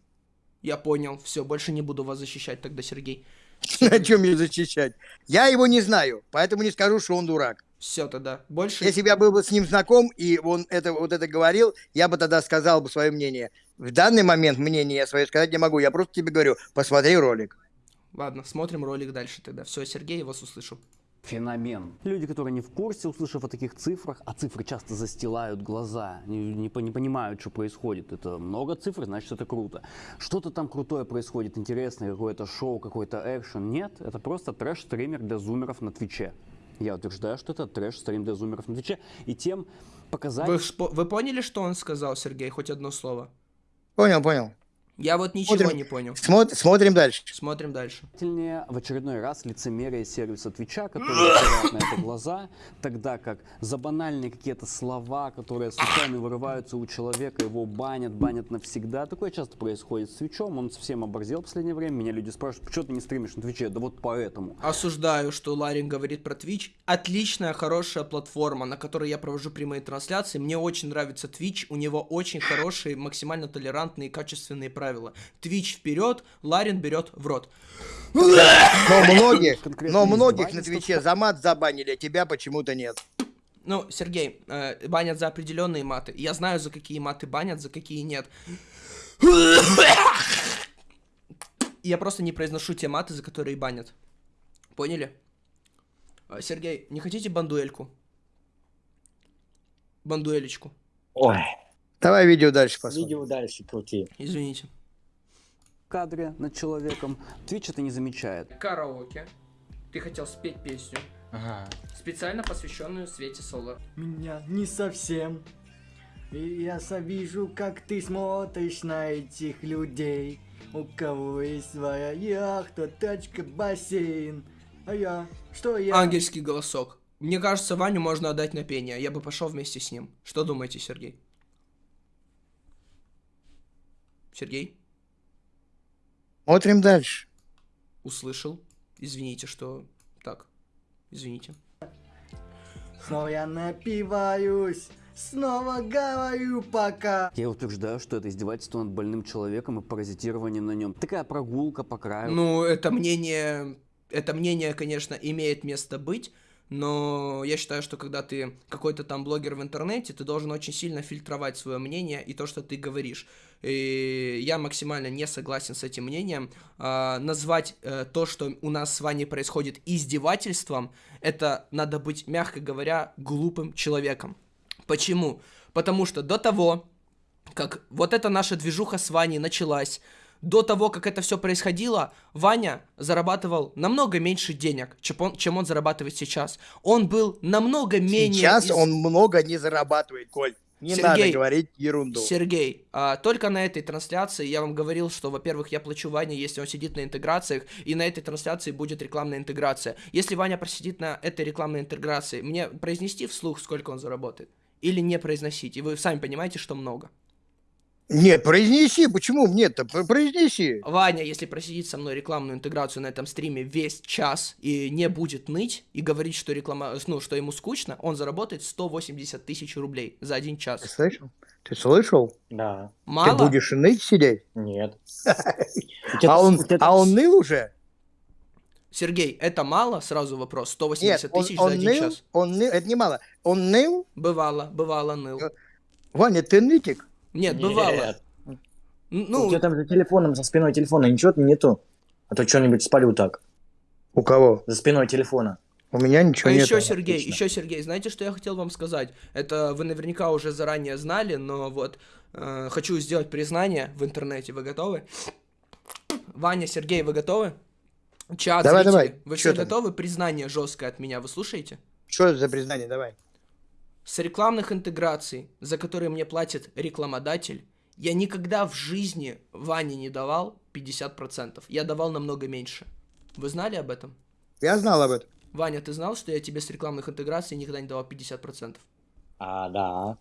Я понял. Все, больше не буду вас защищать тогда, Сергей. *laughs* О чем мне защищать? Я его не знаю, поэтому не скажу, что он дурак. Все тогда. Больше... Если бы я был бы с ним знаком, и он это, вот это говорил, я бы тогда сказал бы свое мнение. В данный момент мнение я свое сказать не могу. Я просто тебе говорю, посмотри ролик. Ладно, смотрим ролик дальше тогда. Все, Сергей, я вас услышал. Феномен. Люди, которые не в курсе, услышав о таких цифрах, а цифры часто застилают глаза, не, не не понимают, что происходит. Это много цифр, значит, это круто. Что-то там крутое происходит, интересное, какое-то шоу, какой-то экшен. Нет, это просто трэш-стример для зумеров на Твиче. Я утверждаю, что это трэш-стрим для зумеров на Твиче. И тем показать... Вы, вы поняли, что он сказал, Сергей? Хоть одно слово. Понял, понял. Я вот ничего Смотрим. не понял. Смо- смотрим дальше. Смотрим дальше. В очередной раз лицемерие сервиса Твича, который закрывает на это глаза, тогда как за банальные какие-то слова, которые случайно вырываются у человека, его банят, банят навсегда. Такое часто происходит с Твичом, он совсем оборзел в последнее время. Меня люди спрашивают, почему ты не стримишь на Твиче? Да вот поэтому. Осуждаю, что Ларин говорит про Twitch. Отличная, хорошая платформа, на которой я провожу прямые трансляции. Мне очень нравится Twitch. У него очень хорошие, максимально толерантные и качественные правила. Twitch вперед, Ларин берет в рот. Но *laughs* многих, Конкретно но многих на. Твиче за мат забанили, а тебя почему-то нет. Ну, Сергей, э, банят за определенные маты. Я знаю, за какие маты банят, за какие нет. Я просто не произношу те маты, за которые банят. Поняли? А, Сергей, не хотите бандуэльку? Бандуэлечку. Ой, Давай видео дальше посмотрим. видео дальше крути. Извините. Кадре над человеком. Twitch это не замечает. Караоке. Ты хотел спеть песню, Ага. специально посвященную Свете Солар. Меня не совсем. И я вижу, как ты смотришь на этих людей. У кого есть своя яхта, тачка, бассейн. А я? Что я? Ангельский голосок. Мне кажется, Ваню можно отдать на пение. Я бы пошел вместе с ним. Что думаете, Сергей? Сергей? Смотрим дальше. Услышал. Извините, что... Так. Извините. Снова я напиваюсь. Снова говорю пока. Я утверждаю, что это издевательство над больным человеком и паразитирование на нем. Такая прогулка по краю. Ну, это мнение... Это мнение, конечно, имеет место быть, но я считаю, что когда ты какой-то там блогер в интернете, ты должен очень сильно фильтровать свое мнение и то, что ты говоришь. И я максимально не согласен с этим мнением. А, назвать э, то, что у нас с вами происходит издевательством, это надо быть, мягко говоря, глупым человеком. Почему? Потому что до того, как вот эта наша движуха с Ваней началась, до того, как это все происходило, Ваня зарабатывал намного меньше денег, чем он, чем он зарабатывает сейчас. Он был намного менее... Сейчас из- он много не зарабатывает, Коль. Не Сергей, надо говорить ерунду. Сергей, а, только на этой трансляции я вам говорил, что, во-первых, я плачу Ване, если он сидит на интеграциях, и на этой трансляции будет рекламная интеграция. Если Ваня просидит на этой рекламной интеграции, мне произнести вслух, сколько он заработает? Или не произносить? И вы сами понимаете, что много. Нет, произнеси, почему нет-то? П- Произнеси. Ваня, если просидит со мной рекламную интеграцию на этом стриме весь час и не будет ныть и говорить, что реклама, ну, что ему скучно, он заработает 180 тысяч рублей за один Ты час. слышал? Ты слышал? Да. Мало? Ты будешь ныть сидеть? Нет. *laughs* А он, а он ныл уже? Сергей, это мало? Сразу вопрос. 180 Нет, он, тысяч он за один ныл, час. он ныл, это немало. Он ныл? Бывало, бывало ныл. Ваня, ты нытик? Нет, бывало. Нет. Н- У Ну, тебя там за телефоном, за спиной телефона ничего нету? А то что-нибудь спалю так. У кого? За спиной телефона. У меня ничего а нет. еще Сергей, Отлично. еще Сергей, знаете, что я хотел вам сказать? Это вы наверняка уже заранее знали, но вот э, хочу сделать признание в интернете. Вы готовы? Ваня, Сергей, вы готовы? Чат, Давай, зрители, давай. вы там? готовы? Признание жесткое от меня, вы слушаете? Что это за признание? Давай. С рекламных интеграций, за которые мне платит рекламодатель, я никогда в жизни Ване не давал 50%. Я давал намного меньше. Вы знали об этом? Я знал об этом. Ваня, ты знал, что я тебе с рекламных интеграций никогда не давал 50%? А, да.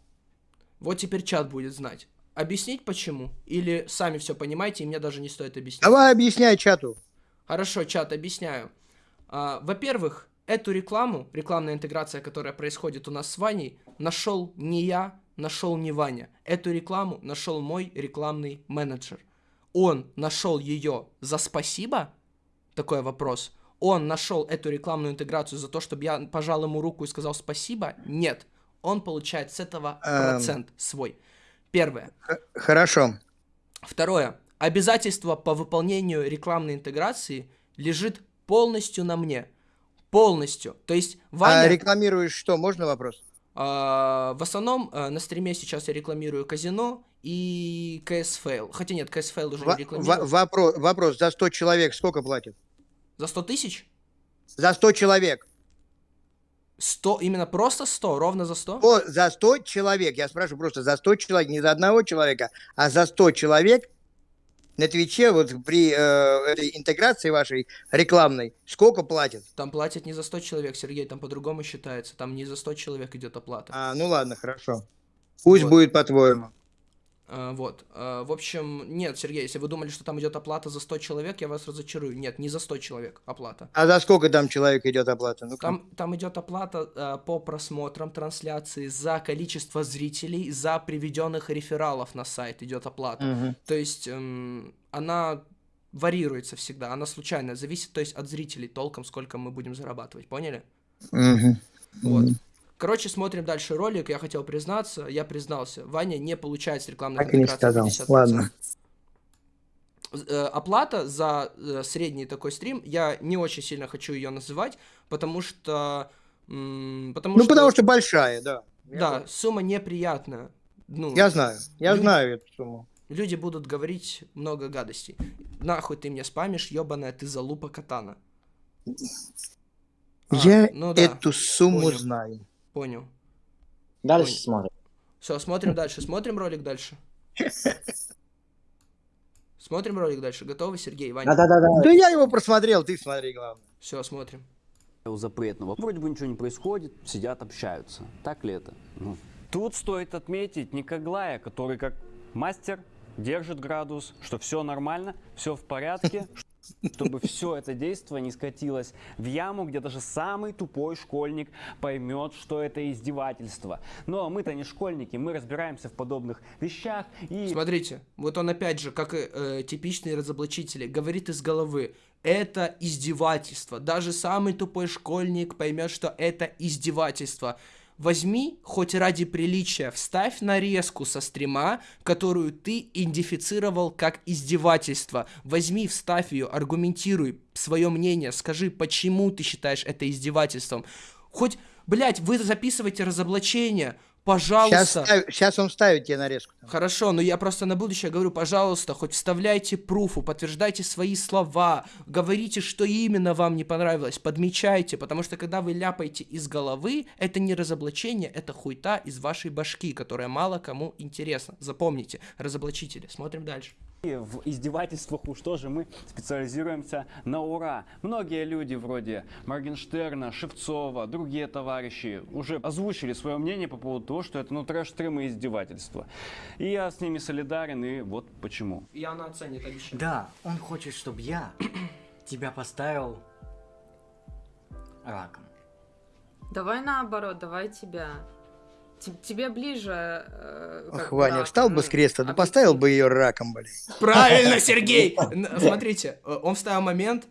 Вот теперь чат будет знать. Объяснить почему? Или сами все понимаете, и мне даже не стоит объяснять? Давай объясняй чату. Хорошо, чат, объясняю. А, во-первых, эту рекламу, рекламная интеграция, которая происходит у нас с Ваней, нашел не я, нашел не Ваня. Эту рекламу нашел мой рекламный менеджер. Он нашел ее за спасибо? Такой вопрос. Он нашел эту рекламную интеграцию за то, чтобы я пожал ему руку и сказал спасибо? Нет. Он получает с этого Эм. процент свой. Первое. Хорошо. Второе. Обязательство по выполнению рекламной интеграции лежит полностью на мне. Полностью. То есть А Ваня... рекламируешь что? Можно вопрос? а, в основном а, на стриме сейчас я рекламирую казино и CS Fail. Хотя нет, CS Fail уже Во- не рекламирую. во- вопрос, вопрос. За 100 человек сколько платят? За 100 тысяч? За 100 человек. 100, именно просто 100, ровно за 100? О, за 100 человек. Я спрашиваю просто за 100 человек. Не за одного человека, а за 100 человек на Твиче вот при э, этой интеграции вашей рекламной сколько платят? Там платят не за 100 человек, Сергей, там по-другому считается. Там не за 100 человек идет оплата. А, ну ладно, хорошо. Пусть Вот. будет по-твоему. А, вот. А, в общем, нет, Сергей, если вы думали, что там идет оплата за 100 человек, я вас разочарую. Нет, не за 100 человек оплата. А за сколько там человек идет оплата? Ну Там, там идет оплата а, по просмотрам трансляции за количество зрителей, за приведенных рефералов на сайт идет оплата. Мгм. То есть эм, она варьируется всегда, она случайная, зависит, то есть от зрителей толком, сколько мы будем зарабатывать, поняли? Мгм. Вот. Короче, смотрим дальше ролик. Я хотел признаться, я признался. Ваня не получает с рекламной Так и не сказал. 50%. Ладно. Э, оплата за э, средний такой стрим, я не очень сильно хочу ее называть, потому что... Потому Ну, что... потому что большая, да. Я Да, знаю. сумма неприятная. Ну, Я знаю, я люди- знаю эту сумму. Люди будут говорить много гадостей. Нахуй ты мне спамишь, ебаная ты залупа катана. А, Я ну да, эту сумму понял. знаю. Понял. Дальше Ой. смотрим. Все, смотрим дальше. Смотрим ролик дальше. Смотрим ролик дальше. Готовы, Сергей, Ваня? Да-да-да. Да я его просмотрел, ты смотри, главное. Все, смотрим. у запретного. Вроде бы ничего не происходит, сидят, общаются. Так ли это? Ну. Тут стоит отметить Никоглая, который как мастер держит градус, что все нормально, все в порядке, *laughs* чтобы все это действие не скатилось в яму, где даже самый тупой школьник поймет, что это издевательство. Но мы-то не школьники, мы разбираемся в подобных вещах и... Смотрите, вот он опять же, как э, типичные разоблачители, говорит из головы. Это издевательство. Даже самый тупой школьник поймет, что это издевательство. Возьми, хоть ради приличия, вставь нарезку со стрима, которую ты идентифицировал как издевательство. Возьми, вставь ее, аргументируй свое мнение, скажи, почему ты считаешь это издевательством. Хоть, блядь, вы записываете разоблачение, пожалуйста. Сейчас, он ставит тебе нарезку. Хорошо, но я просто на будущее говорю, пожалуйста, хоть вставляйте пруфу, подтверждайте свои слова, говорите, что именно вам не понравилось, подмечайте, потому что когда вы ляпаете из головы, это не разоблачение, это хуйта из вашей башки, которая мало кому интересна. Запомните, разоблачители. Смотрим дальше. В издевательствах уж тоже мы специализируемся на ура. Многие люди вроде Моргенштерна, Шевцова, другие товарищи уже озвучили свое мнение по поводу того, что это ну трэш-стрим и издевательство. И я с ними солидарен, и вот почему. И она оценит, обещаю. Да, он хочет, чтобы я тебя поставил раком. Давай наоборот, давай тебя. Тебе ближе. э, Ох, Ваня, встал бы с креста, да поставил бы ее раком, блин. Правильно, Сергей! *laughs* Смотрите, э, он вставил момент,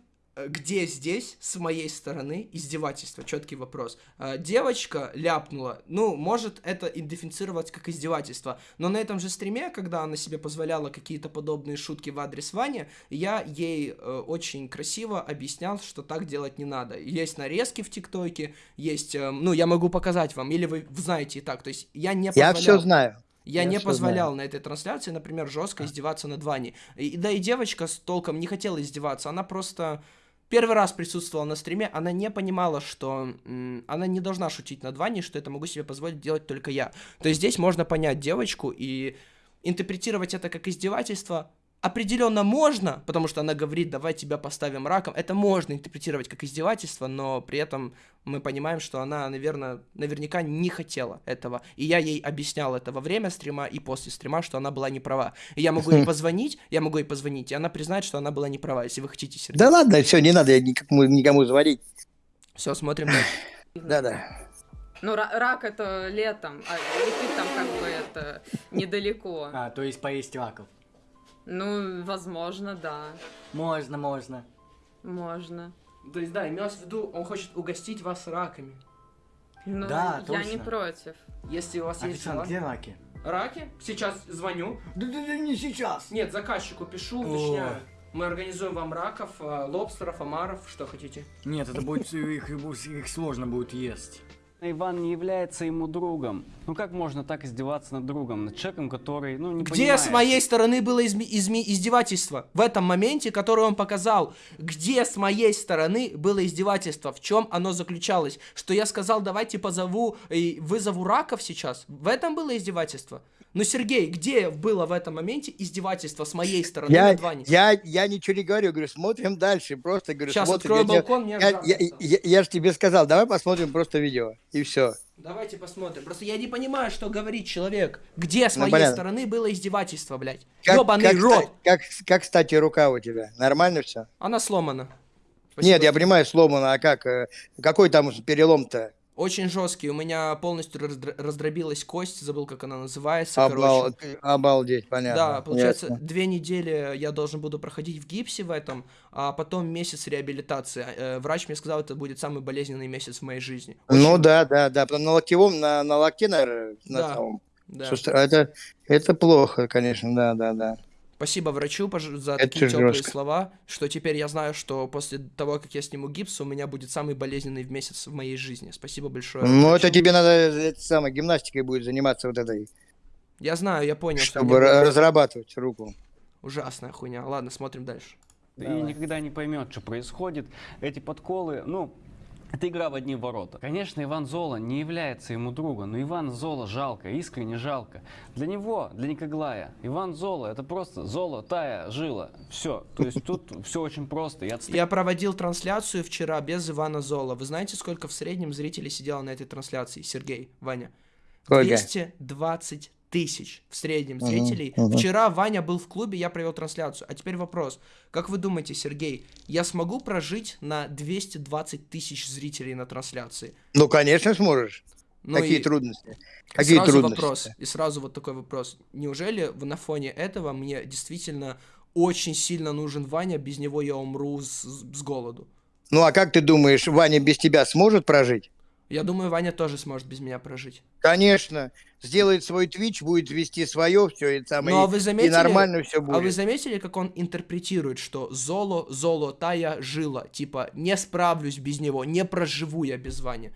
где здесь с моей стороны издевательство? Четкий вопрос. Э, Девочка ляпнула, ну, может это идентифицировать как издевательство, но на этом же стриме, когда она себе позволяла какие-то подобные шутки в адрес Вани, я ей э, очень красиво объяснял, что так делать не надо. Есть нарезки в ТикТоке, есть, э, ну, я могу показать вам, или вы знаете и так, то есть я не Я позволял- все знаю. я, Я не позволял знаю. на этой трансляции, например, жестко издеваться над Ваней. И, да и девочка с толком не хотела издеваться, она просто первый раз присутствовала на стриме, она не понимала, что она не должна шутить над Ваней, что это могу себе позволить делать только я. То есть здесь можно понять девочку и интерпретировать это как издевательство определенно можно, потому что она говорит, давай тебя поставим раком. Это можно интерпретировать как издевательство, но при этом мы понимаем, что она, наверное, наверняка не хотела этого. И я ей объяснял это во время стрима и после стрима, что она была не права. И я могу ей *laughs* позвонить, я могу ей позвонить, и она признает, что она была не права, если вы хотите, Сергей. Да ладно, все, не надо никому, никому звонить. Все, смотрим *laughs* дальше. Да-да. Ну, ра- рак это летом, а ты там как бы это недалеко. А, то есть поесть раков. Ну, возможно, да. Можно, можно. Можно. То есть, да, имелось в виду, он хочет угостить вас раками. Ну, Да, я не точно. против. Если у вас есть Официант, где раки? Раки? Сейчас звоню. Да, да, да, не сейчас. Нет, заказчику пишу, уточняю. Мы организуем вам раков, а, лобстеров, омаров, что хотите. Нет, это будет *laughs* их, их сложно будет есть. Иван не является ему другом. Ну как можно так издеваться над другом, над человеком, который, ну, не Где понимает? с моей стороны было изме- изме- издевательство? В этом моменте, который он показал. Где с моей стороны было издевательство? В чем оно заключалось? Что я сказал, давайте позову и вызову раков сейчас? В этом было издевательство? Ну, Сергей, где было в этом моменте издевательство с моей стороны Я, над Ваней? я, я ничего не говорю, говорю, смотрим дальше, просто говорю, Щас смотрим. открою Я балкон, мне я, жарко я, я, я же тебе сказал, давай посмотрим просто видео, и все. Давайте посмотрим. Просто я не понимаю, что говорит человек. Где с Ну, моей понятно. стороны было издевательство, блядь? Как, Ёбаный как, рот! как, как, кстати, рука у тебя? Нормально все? Она сломана. Нет, я понимаю, сломано, а как? э, Какой там перелом-то? Очень жесткий. У меня полностью раздр- раздробилась кость, забыл, как она называется. Обал- короче. обалдеть, понятно. Да, получается, ясно. две недели я должен буду проходить в гипсе в этом, а потом месяц реабилитации. Э, Врач мне сказал, это будет самый болезненный месяц в моей жизни. Ну да, да, да. потом На локтевом, на, на локте, наверное, на Да, самом. да. Сустав- Это, это плохо, конечно, да, да, да. Спасибо врачу за Это такие теплые жестко. слова, что теперь я знаю, что после того, как я сниму гипс, у меня будет самый болезненный месяц в моей жизни. Спасибо большое. Ну, врачу. это тебе надо это самое, гимнастикой будет заниматься вот этой, Я знаю, я понял, что чтобы будет разрабатывать руку. ужасная хуйня. Ладно, смотрим дальше. И никогда не поймет, что происходит. Эти подколы, ну, это игра в одни ворота. Конечно, Иван Зола не является ему другом, но Иван Зола жалко, искренне жалко. Для него, для Никоглая, Иван Зола это просто золотая жила. Все. То есть тут все очень просто. От Я проводил трансляцию вчера без Ивана Зола. Вы знаете, сколько в среднем зрителей сидело на этой трансляции? Сергей, Ваня. Сколько? 220 тысяч в среднем Мгм, зрителей. мгм. Вчера Ваня был в клубе, я провел трансляцию. А теперь вопрос. Как вы думаете, Сергей, я смогу прожить на 220 тысяч зрителей на трансляции? Ну, конечно, сможешь. Ну Какие и- трудности? И Какие сразу трудности? вопрос, и сразу вот такой вопрос. Неужели на фоне этого мне действительно очень сильно нужен Ваня, без него я умру с, с голоду? Ну, а как ты думаешь, Ваня без тебя сможет прожить? Я думаю, Ваня тоже сможет без меня прожить. Конечно. Сделает свой твич, будет вести свое, все и самое. Ну а вы заметили, И нормально все а вы будет. заметили, как он интерпретирует, что золо, золотая жила, типа не справлюсь без него, не проживу я без Вани.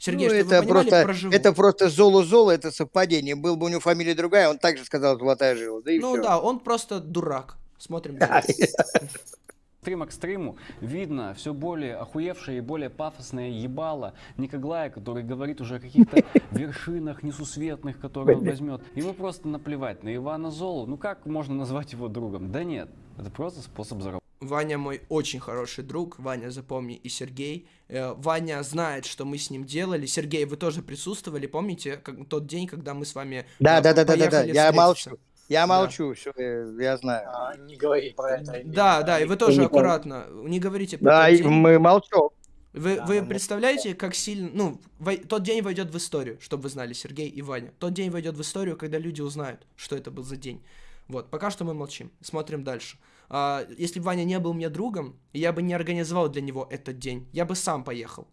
Сергей, Ну, это понимали, просто, проживу. это просто золо-золо, это совпадение. Был бы у него фамилия другая, он также сказал золотая жила. Да и Ну всё. да, он просто дурак. Смотрим. *laughs* Стрим к стриму видно все более охуевшее и более пафосное ебало Никоглая, который говорит уже о каких-то *laughs* вершинах несусветных, которые он возьмет. Ему просто наплевать на Ивана Золу. Ну как можно назвать его другом? Да нет, это просто способ заработать. Ваня мой очень хороший друг, Ваня, запомни, и Сергей. Э, Ваня знает, что мы с ним делали. Сергей, вы тоже присутствовали, помните, как, тот день, когда мы с вами Да, э, да, да, да, да, да. Я молчу. Я Да. молчу, все, я знаю. А, не говори про это. Да, да, и вы тоже аккуратно, не говорите про Да, и день. мы молчим. Вы, Да, вы представляете, как сильно... Ну, вой- тот день войдет в историю, чтобы вы знали, Сергей и Ваня. Тот день войдет в историю, когда люди узнают, что это был за день. Вот, пока что мы молчим. Смотрим дальше. А, если бы Ваня не был мне другом, я бы не организовал для него этот день. Я бы сам поехал.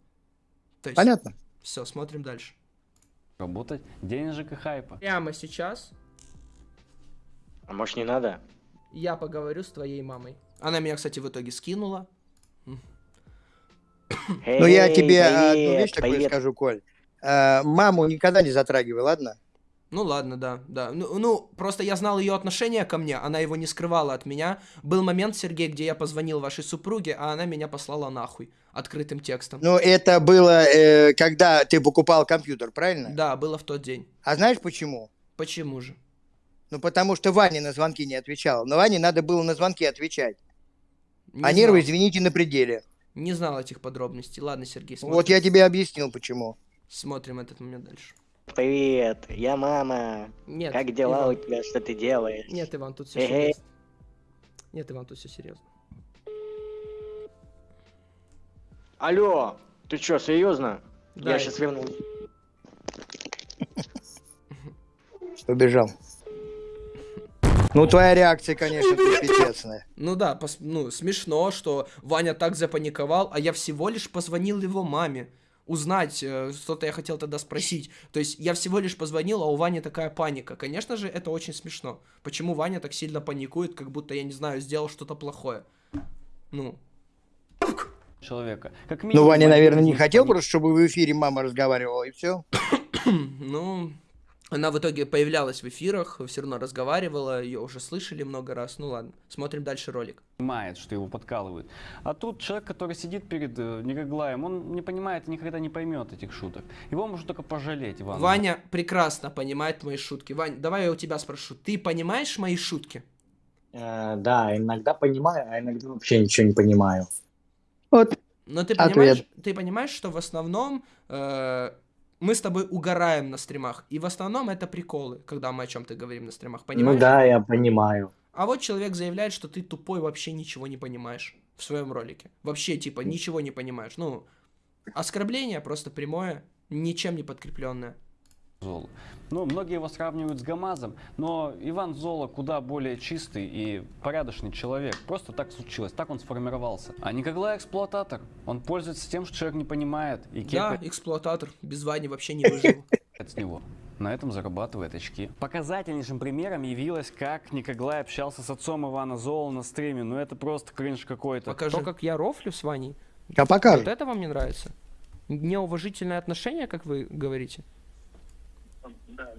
То есть, Понятно. Все, смотрим дальше. Работать денежек и хайпа. Прямо сейчас А может не надо? я поговорю с твоей мамой. Она меня, кстати, в итоге скинула. Ну, я тебе одну привет, вещь такую привет. скажу, Коль. А, Маму никогда не затрагивай, ладно? Ну ладно, да, да. Ну, ну, просто я знал ее отношение ко мне, она его не скрывала от меня. Был момент, Сергей, где я позвонил вашей супруге, а она меня послала нахуй открытым текстом. Ну, это было, э, когда ты покупал компьютер, правильно? Да, было в тот день. А знаешь почему? Почему же? Ну, потому что Ваня на звонки не отвечал. Но Ване надо было на звонки отвечать. Не а нервы, знал. извините, на пределе. Не знал этих подробностей. Ладно, Сергей, смотрим, Вот я тебе объяснил, почему. смотрим этот момент дальше. Привет, я мама. Нет, Как дела Иван. у тебя? Что ты делаешь? Нет, Иван, тут все серьезно. Нет, Иван, тут все серьезно. Алло, ты чё, серьезно? Да, я сейчас вернусь. Убежал. Ну, твоя реакция, конечно, пипецная. Ну да, пос- ну, смешно, что Ваня так запаниковал, а я всего лишь позвонил его маме. Узнать, э, что-то я хотел тогда спросить. То есть я всего лишь позвонил, а у Вани такая паника. Конечно же, это очень смешно. Почему Ваня так сильно паникует, как будто, я не знаю, сделал что-то плохое? Ну, Человека. Как Ну, минимум, Ваня, один наверное, не хотел просто, чтобы в эфире мама разговаривала, и все. *coughs* ну, она в итоге появлялась в эфирах, все равно разговаривала, ее уже слышали много раз. Ну ладно, смотрим дальше ролик. понимает, что его подкалывают. А тут человек, который сидит перед э, он не понимает и никогда не поймет этих шуток. Его можно только пожалеть, Иван. Ваня прекрасно понимает мои шутки. Вань, давай я у тебя спрошу. Ты понимаешь мои шутки? Э, да, иногда понимаю, а иногда вообще ничего не понимаю. Вот. Но ты Ответ. понимаешь, ты понимаешь, что в основном э, мы с тобой угораем на стримах. И в основном это приколы, когда мы о чем-то говорим на стримах. Понимаешь? Ну да, я понимаю. А вот человек заявляет, что ты тупой, вообще ничего не понимаешь в своем ролике. Вообще, типа, ничего не понимаешь. Ну, оскорбление просто прямое, ничем не подкрепленное. Золу. Ну, многие его сравнивают с Гамазом, но Иван Зола куда более чистый и порядочный человек. Просто так случилось, так он сформировался. А Никоглай эксплуататор. Он пользуется тем, что человек не понимает и Я кепает эксплуататор, без Вани вообще не выживу. *laughs* с него. на этом зарабатывает очки. Показательнейшим примером явилось, как Никоглай общался с отцом Ивана Зола на стриме. Ну это просто кринж какой-то. Покажи. То, как я рофлю с Ваней. Я покажу. Вот это вам не нравится? Неуважительное отношение, как вы говорите? Да.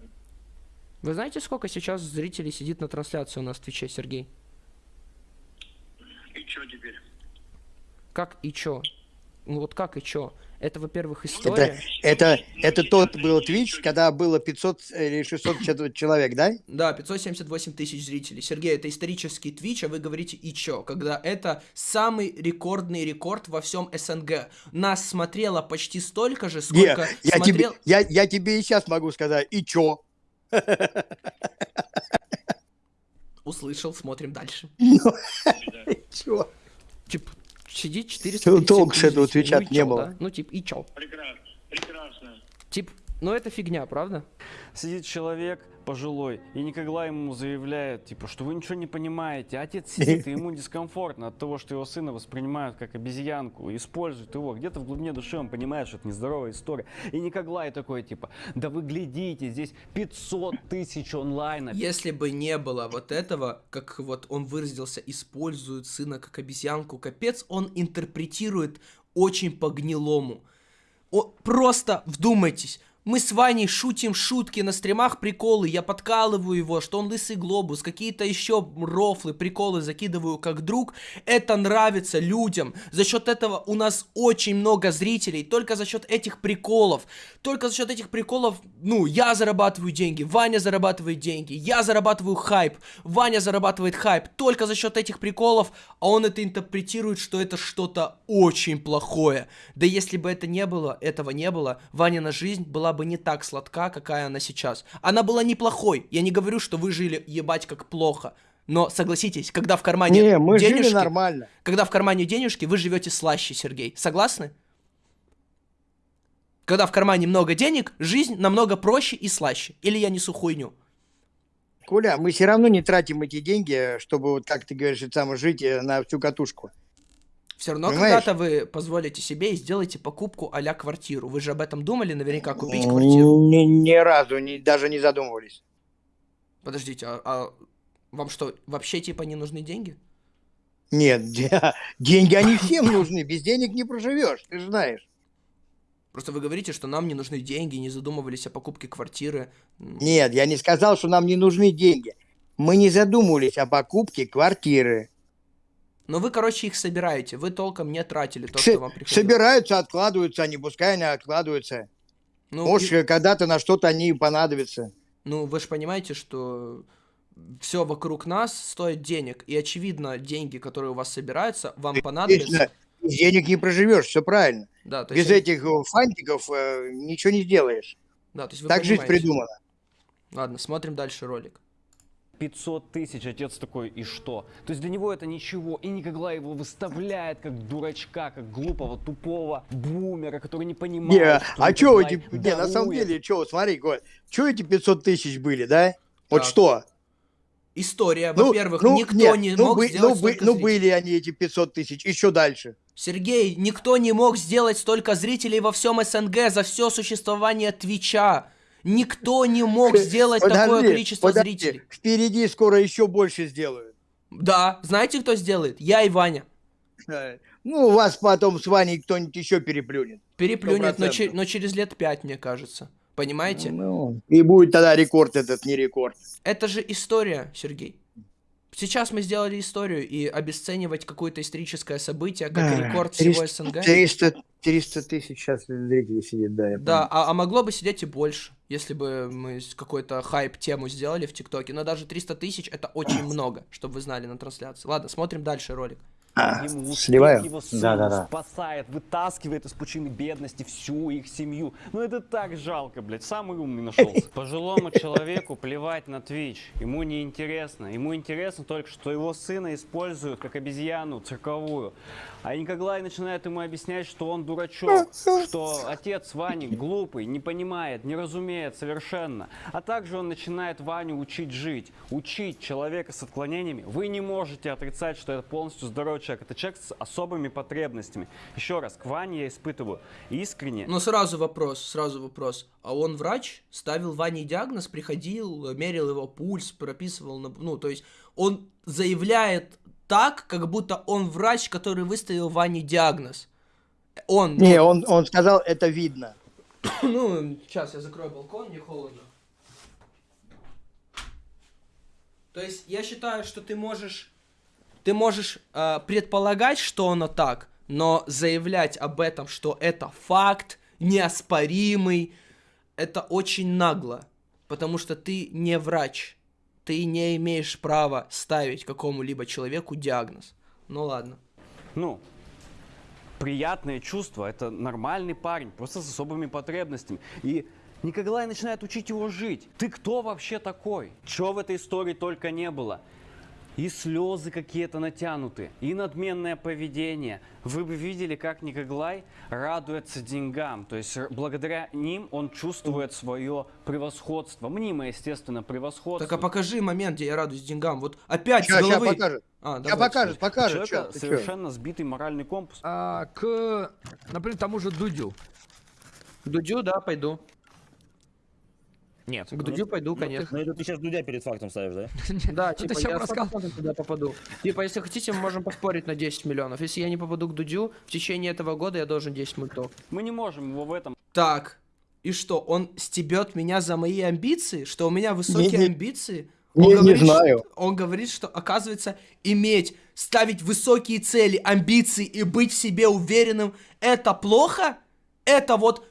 Вы знаете, сколько сейчас зрителей сидит на трансляции у нас в Твиче, Сергей? И что теперь? Как и чё? Ну вот как и чё? Это, во-первых, история. Это, это, это тот был Twitch, когда было 500 или 600 чё- человек, да? Да, 578 тысяч зрителей. Сергей, это исторический Twitch, а вы говорите и чё? Когда это самый рекордный рекорд во всем СНГ. Нас смотрело почти столько же, Не, сколько я, смотрел... тебе, я, я тебе и сейчас могу сказать, и чё? Услышал, смотрим дальше. *laughs* Чё? Типа, сидит 400 Всё, толку с этого Твича ну, не чё, было. да? Ну, типа, и чё? Прекрасно. Прекрасно. Тип, ну это фигня, правда? Сидит человек пожилой, и Никоглай ему заявляет, типа, что вы ничего не понимаете. Отец сидит, и ему дискомфортно от того, что его сына воспринимают как обезьянку, используют его. Где-то в глубине души он понимает, что это нездоровая история. И Никоглай такой, типа, да вы глядите, здесь 500 тысяч онлайна. Если бы не было вот этого, как вот он выразился, используют сына как обезьянку, капец, он интерпретирует очень по-гнилому. О, просто вдумайтесь. Мы с Ваней шутим шутки на стримах, приколы, я подкалываю его, что он лысый глобус, какие-то еще рофлы, приколы закидываю как друг. Это нравится людям. За счет этого у нас очень много зрителей, только за счет этих приколов. Только за счет этих приколов, ну, я зарабатываю деньги, Ваня зарабатывает деньги, я зарабатываю хайп, Ваня зарабатывает хайп. Только за счет этих приколов, а он это интерпретирует, что это что-то очень плохое. Да если бы это не было, этого не было, Ванина жизнь была бы не так сладка, какая она сейчас. Она была неплохой. Я не говорю, что вы жили ебать как плохо. Но согласитесь, когда в кармане Не, мы жили денежки, нормально. когда в кармане денежки, вы живете слаще, Сергей. Согласны? Когда в кармане много денег, жизнь намного проще и слаще. Или я несу хуйню? Коля, мы все равно не тратим эти деньги, чтобы, вот как ты говоришь, самое, жить э, на всю катушку. Все равно когда-то вы позволите себе и сделаете покупку а квартиру. Вы же об этом думали наверняка купить квартиру. Ни, ни разу, ни, даже не задумывались. Подождите, а, а вам что, вообще типа не нужны деньги? Нет, *laughs* де- деньги они всем нужны, без денег не проживешь, ты же знаешь. Просто вы говорите, что нам не нужны деньги, не задумывались о покупке квартиры. Нет, я не сказал, что нам не нужны деньги. Мы не задумывались о покупке квартиры. Но вы, короче, их собираете. Вы толком не тратили то, С- что вам приходило. собираются, откладываются они, пускай они откладываются. Ну, Может, и- когда-то на что-то они понадобятся. Ну, вы же понимаете, что все вокруг нас стоит денег. И, очевидно, деньги, которые у вас собираются, вам понадобятся. Без денег не проживешь, все правильно. Да, то Без есть... этих э, фантиков э, ничего не сделаешь. Да, то есть вы так жизнь понимаете. придумана. Ладно, смотрим дальше ролик. 500 тысяч, отец такой, и что? То есть для него это ничего, и Никоглай его выставляет как дурачка, как глупого, тупого бумера, который не понимает, Не, что а что эти, не, на самом деле, что, смотри, что эти 500 тысяч были, да? Вот Так. что? История, Ну, во-первых, ну, никто нет, не ну, мог бы- сделать ну, бы- столько ну, зрителей. были они, эти 500 тысяч, еще дальше. Сергей, никто не мог сделать столько зрителей во всем СНГ за все существование Твича. Никто не мог сделать такое Подожди, количество подожди, зрителей. Впереди скоро еще больше сделают. Да, знаете, кто сделает? Я и Ваня. Ну, вас потом с Ваней кто-нибудь еще переплюнет. Переплюнет, но, 100%. че- но через лет пять, мне кажется. Понимаете? Ну, и будет тогда рекорд этот, не рекорд. Это же история, Сергей. Сейчас мы сделали историю, и обесценивать какое-то историческое событие, как Да, рекорд всего 300 СНГ. 300, 300 тысяч сейчас зрителей сидит, да. я Да, а, а могло бы сидеть и больше, если бы мы какой-то хайп-тему сделали в ТикТоке. Но даже 300 тысяч это очень *clears throat* много, чтобы вы знали на трансляции. Ладно, смотрим дальше ролик. А, Ему сливаю? его сына Да-да-да. спасает, вытаскивает из пучины бедности всю их семью. Ну это так жалко, блядь, самый умный нашелся. *laughs* Пожилому человеку плевать на Twitch, ему не интересно. Ему интересно только, что его сына используют как обезьяну цирковую. А Никоглай начинает ему объяснять, что он дурачок, что отец Вани глупый, не понимает, не разумеет совершенно. А также он начинает Ваню учить жить, учить человека с отклонениями. Вы не можете отрицать, что это полностью здоровый человек, это человек с особыми потребностями. Еще раз, к Ване я испытываю искренне. Но сразу вопрос, сразу вопрос. А он врач, ставил Ване диагноз, приходил, мерил его пульс, прописывал, на- ну, то есть он заявляет так, как будто он врач, который выставил Ване диагноз. Он, Не, он, он сказал, это видно. *coughs* ну, сейчас я закрою балкон, не холодно. То есть я считаю, что ты можешь, ты можешь э, предполагать, что оно так, но заявлять об этом, что это факт неоспоримый, это очень нагло, потому что ты не врач, ты не имеешь права ставить какому-либо человеку диагноз. Ну ладно. Ну, приятное чувство, это нормальный парень, просто с особыми потребностями. И Николай начинает учить его жить. Ты кто вообще такой? Чего в этой истории только не было? И слезы какие-то натянуты, и надменное поведение. Вы бы видели, как Николай радуется деньгам. То есть благодаря ним он чувствует свое превосходство. Мнимое, естественно, превосходство. Так а покажи момент, где я радуюсь деньгам. Вот опять Ща- с головы. покажет. А, давай, покажет, покажет. Человека ща, ты чё? совершенно сбитый моральный компас. А, к, например, тому же Дудю. К Дудю, да, пойду. Нет. К Дудю пойду, конечно. Ну это ты сейчас Дудя перед фактом ставишь, да? *laughs* Да, Ну, типа, я рассказывал. 100% туда попаду. Типа, если хотите, мы можем поспорить на 10 миллионов. Если я не попаду к Дудю, в течение этого года я должен 10 мультов. Мы не можем его в этом Так, и что, он стебет меня за мои амбиции? Что у меня высокие Не- не- амбиции? не- не говорит, знаю. Что, он говорит, что, оказывается, иметь, ставить высокие цели, амбиции и быть в себе уверенным, это плохо? Это вот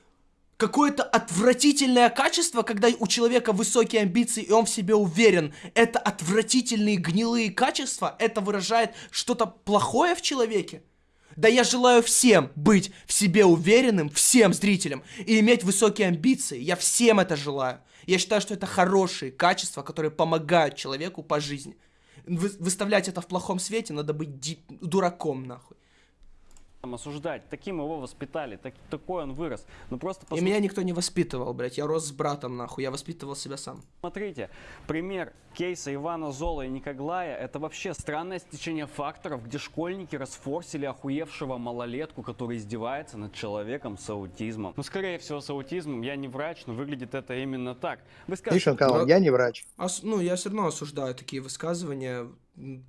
какое-то отвратительное качество, когда у человека высокие амбиции и он в себе уверен. Это отвратительные гнилые качества? Это выражает что-то плохое в человеке? Да я желаю всем быть в себе уверенным, всем зрителям, и иметь высокие амбиции. Я всем это желаю. Я считаю, что это хорошие качества, которые помогают человеку по жизни. Вы- выставлять это в плохом свете, надо быть дураком, нахуй. Осуждать. Таким его воспитали, так- такой он вырос. Ну просто И меня никто не воспитывал, блядь. Я рос с братом, нахуй. Я воспитывал себя сам. Смотрите, пример кейса Ивана Зола и Никоглая – это вообще странное стечение факторов, где школьники расфорсили охуевшего малолетку, который издевается над человеком с аутизмом. Ну, скорее всего, с аутизмом. Я не врач, но выглядит это именно так. Вы скажете, Видишь, он сказал, я не врач. Ос- ну, я все равно осуждаю такие высказывания.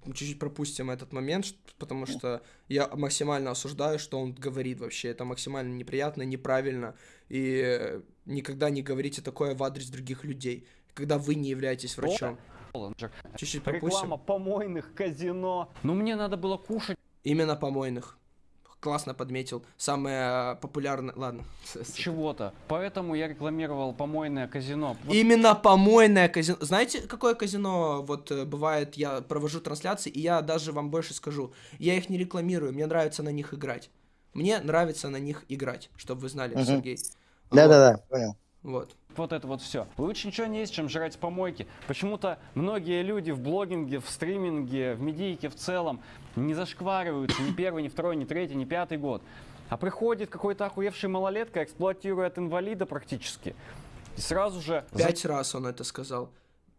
Чуть-чуть пропустим этот момент, потому что я максимально осуждаю, что он говорит вообще. Это максимально неприятно, неправильно. И э, никогда не говорите такое в адрес других людей, когда вы не являетесь врачом. Чуть-чуть пропустим. Реклама помойных казино. Ну, мне надо было кушать. Именно помойных. Классно подметил. Самое э, популярное... Ладно. *laughs* Чего-то. Поэтому я рекламировал помойное казино. Вот Именно помойное казино. Знаете, какое казино вот э, бывает, я провожу трансляции, и я даже вам больше скажу. Я их не рекламирую, мне нравится на них играть. Мне нравится на них играть, чтобы вы знали, Мгм. Сергей. Да-да-да, понял. Вот. Вот это вот все. Лучше ничего не есть, чем жрать помойки. Почему-то многие люди в блогинге, в стриминге, в медийке в целом не зашквариваются ни первый, ни второй, ни третий, ни пятый год. А приходит какой-то охуевший малолетка, эксплуатирует инвалида практически. И сразу же... Пять раз он это сказал.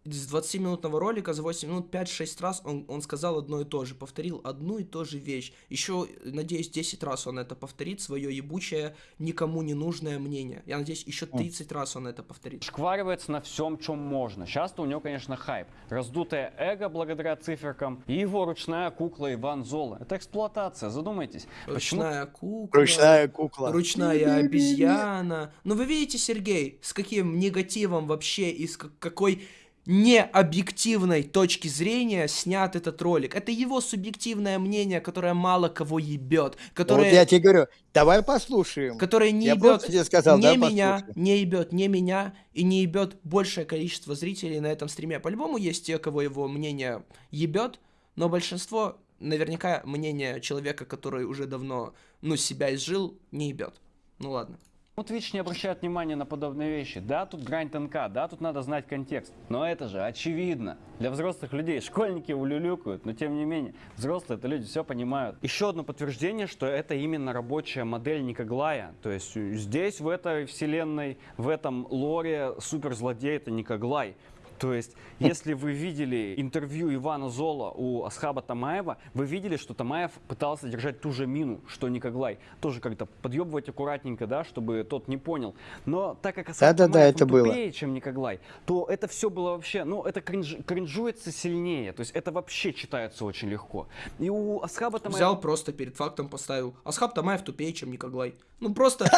Из 20-минутного ролика за 8 минут 5-6 раз он, он сказал одно и то же. Повторил одну и ту же вещь. Еще, надеюсь, 10 раз он это повторит, свое ебучее, никому не нужное мнение. Я надеюсь, еще 30 раз он это повторит. шкваривается на всем, чем можно. Сейчас-то у него, конечно, хайп. Раздутое эго благодаря циферкам и его ручная кукла Иван Зола. Это эксплуатация, задумайтесь. Почему- Ручная кукла. Ручная кукла. Ручная обезьяна. Ну вы видите, Сергей, с каким негативом вообще и с как- какой необъективной точки зрения снят этот ролик. Это его субъективное мнение, которое мало кого ебет. Которое... Вот я тебе говорю, давай послушаем. Которое не Я ебет тебе сказал, не меня, послушаем. не ебет не меня и не ебет большее количество зрителей на этом стриме. По-любому есть те, кого его мнение ебет, но большинство наверняка мнение человека, который уже давно, ну, себя изжил, не ебет. Ну ладно. Ну, Twitch не обращает внимания на подобные вещи. Да, тут грань тонка, да, тут надо знать контекст. Но это же очевидно. Для взрослых людей школьники улюлюкают, но тем не менее, взрослые это люди все понимают. Еще одно подтверждение, что это именно рабочая модель Никоглая. То есть э, здесь, в этой вселенной, в этом лоре суперзлодей это Никоглай. То есть, если вы видели интервью Ивана Зола у Асхаба Тамаева, вы видели, что Тамаев пытался держать ту же мину, что Николай. Тоже как-то подъебывать аккуратненько, да, чтобы тот не понял. Но так как Асхаб Да-да-да, Тамаев, это он было. тупее, чем Николай, то это все было вообще, ну, это кринж- кринжуется сильнее. То есть, это вообще читается очень легко. И у Асхаба Тамаева... Взял просто перед фактом поставил. Асхаб Тамаев тупее, чем Никоглай. Ну просто,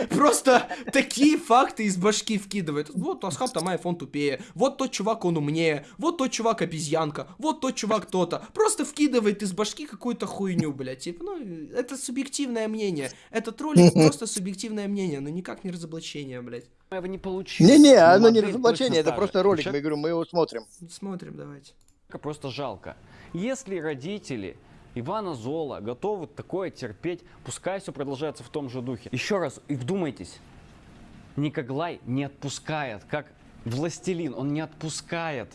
*laughs* просто такие факты из башки вкидывает. Вот Асхаб Тамаев, он тупее. Вот тот чувак, он умнее. Вот тот чувак обезьянка. Вот тот чувак то-то. Просто вкидывает из башки какую-то хуйню, блядь. Типа, ну, это субъективное мнение. Этот ролик *laughs* просто субъективное мнение, но никак не разоблачение, блядь. Тамаева не получилось. Не-не, Но оно не разоблачение, это просто ролик, мы говорю, мы его смотрим. Смотрим, давайте. просто жалко. Если родители Ивана Зола готовы такое терпеть, пускай все продолжается в том же духе. Еще раз, и вдумайтесь, Никоглай не отпускает, как властелин, он не отпускает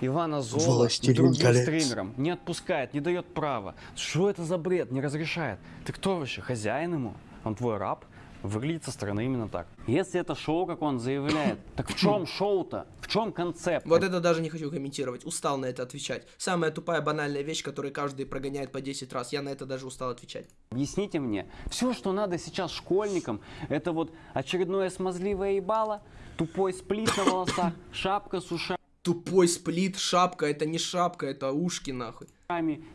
Ивана Зола Властелин другим колец. стримерам. Не отпускает, не дает права. Что это за бред? Не разрешает. Ты кто вообще? Хозяин ему? Он твой раб? Выглядит со стороны именно так. Если это шоу, как он заявляет, *coughs* так в чем шоу-то? В чем концепт? Вот это даже не хочу комментировать. Устал на это отвечать. Самая тупая банальная вещь, которую каждый прогоняет по 10 раз. Я на это даже устал отвечать. Объясните мне, все, что надо сейчас школьникам, это вот очередное смазливое ебало, тупой сплит на волосах, *coughs* шапка с ушами Тупой сплит, шапка, это не шапка, это ушки нахуй.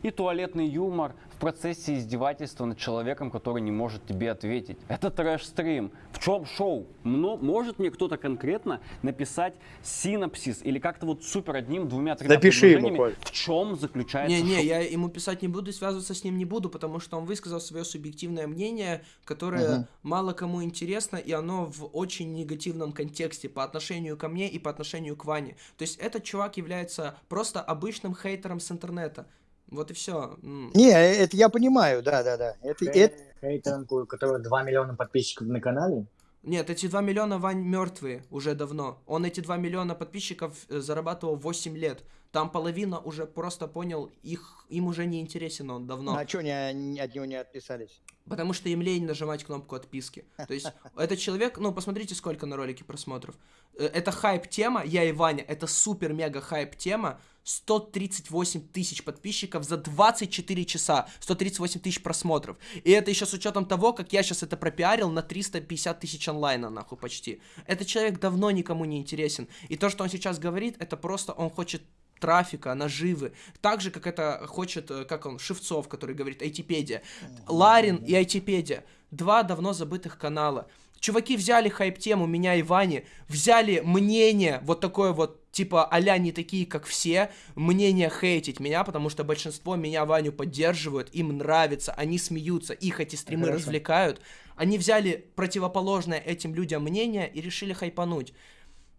и туалетный юмор процессе издевательства над человеком, который не может тебе ответить. Это трэш-стрим. В чем шоу? Мно- может мне кто-то конкретно написать синапсис или как-то вот супер одним, двумя, тремя Напиши ему, Коль. в чем заключается Не-не, шоу? я ему писать не буду, и связываться с ним не буду, потому что он высказал свое субъективное мнение, которое Мгм. мало кому интересно, и оно в очень негативном контексте по отношению ко мне и по отношению к Ване. То есть этот чувак является просто обычным хейтером с интернета. Вот и все. Не, это я понимаю, да-да-да. Это, это... Хейтером, у которого 2 миллиона подписчиков на канале. Нет, эти 2 миллиона Вань мертвые уже давно. Он эти 2 миллиона подписчиков э, зарабатывал 8 лет. Там половина уже просто понял, их, им уже не интересен он давно. А что они, от него не отписались? Потому что им лень нажимать кнопку отписки. *laughs* То есть этот человек, ну посмотрите, сколько на ролике просмотров. Э, Это хайп-тема, я и Ваня, это супер-мега хайп-тема. 138 тысяч подписчиков за 24 часа, 138 тысяч просмотров. И это еще с учетом того, как я сейчас это пропиарил на 350 тысяч онлайна, нахуй, почти. Этот человек давно никому не интересен. И то, что он сейчас говорит, это просто он хочет трафика, наживы. Так же, как это хочет, э, как он, Шевцов, который говорит айтипедия. Ларин и айтипедия. Два давно забытых канала. Чуваки взяли хайп-тему меня и Вани, взяли мнение, вот такое вот, типа, а не такие, как все, мнение хейтить меня, потому что большинство меня, Ваню, поддерживают, им нравится, они смеются, их эти стримы Хорошо. развлекают. Они взяли противоположное этим людям мнение и решили хайпануть.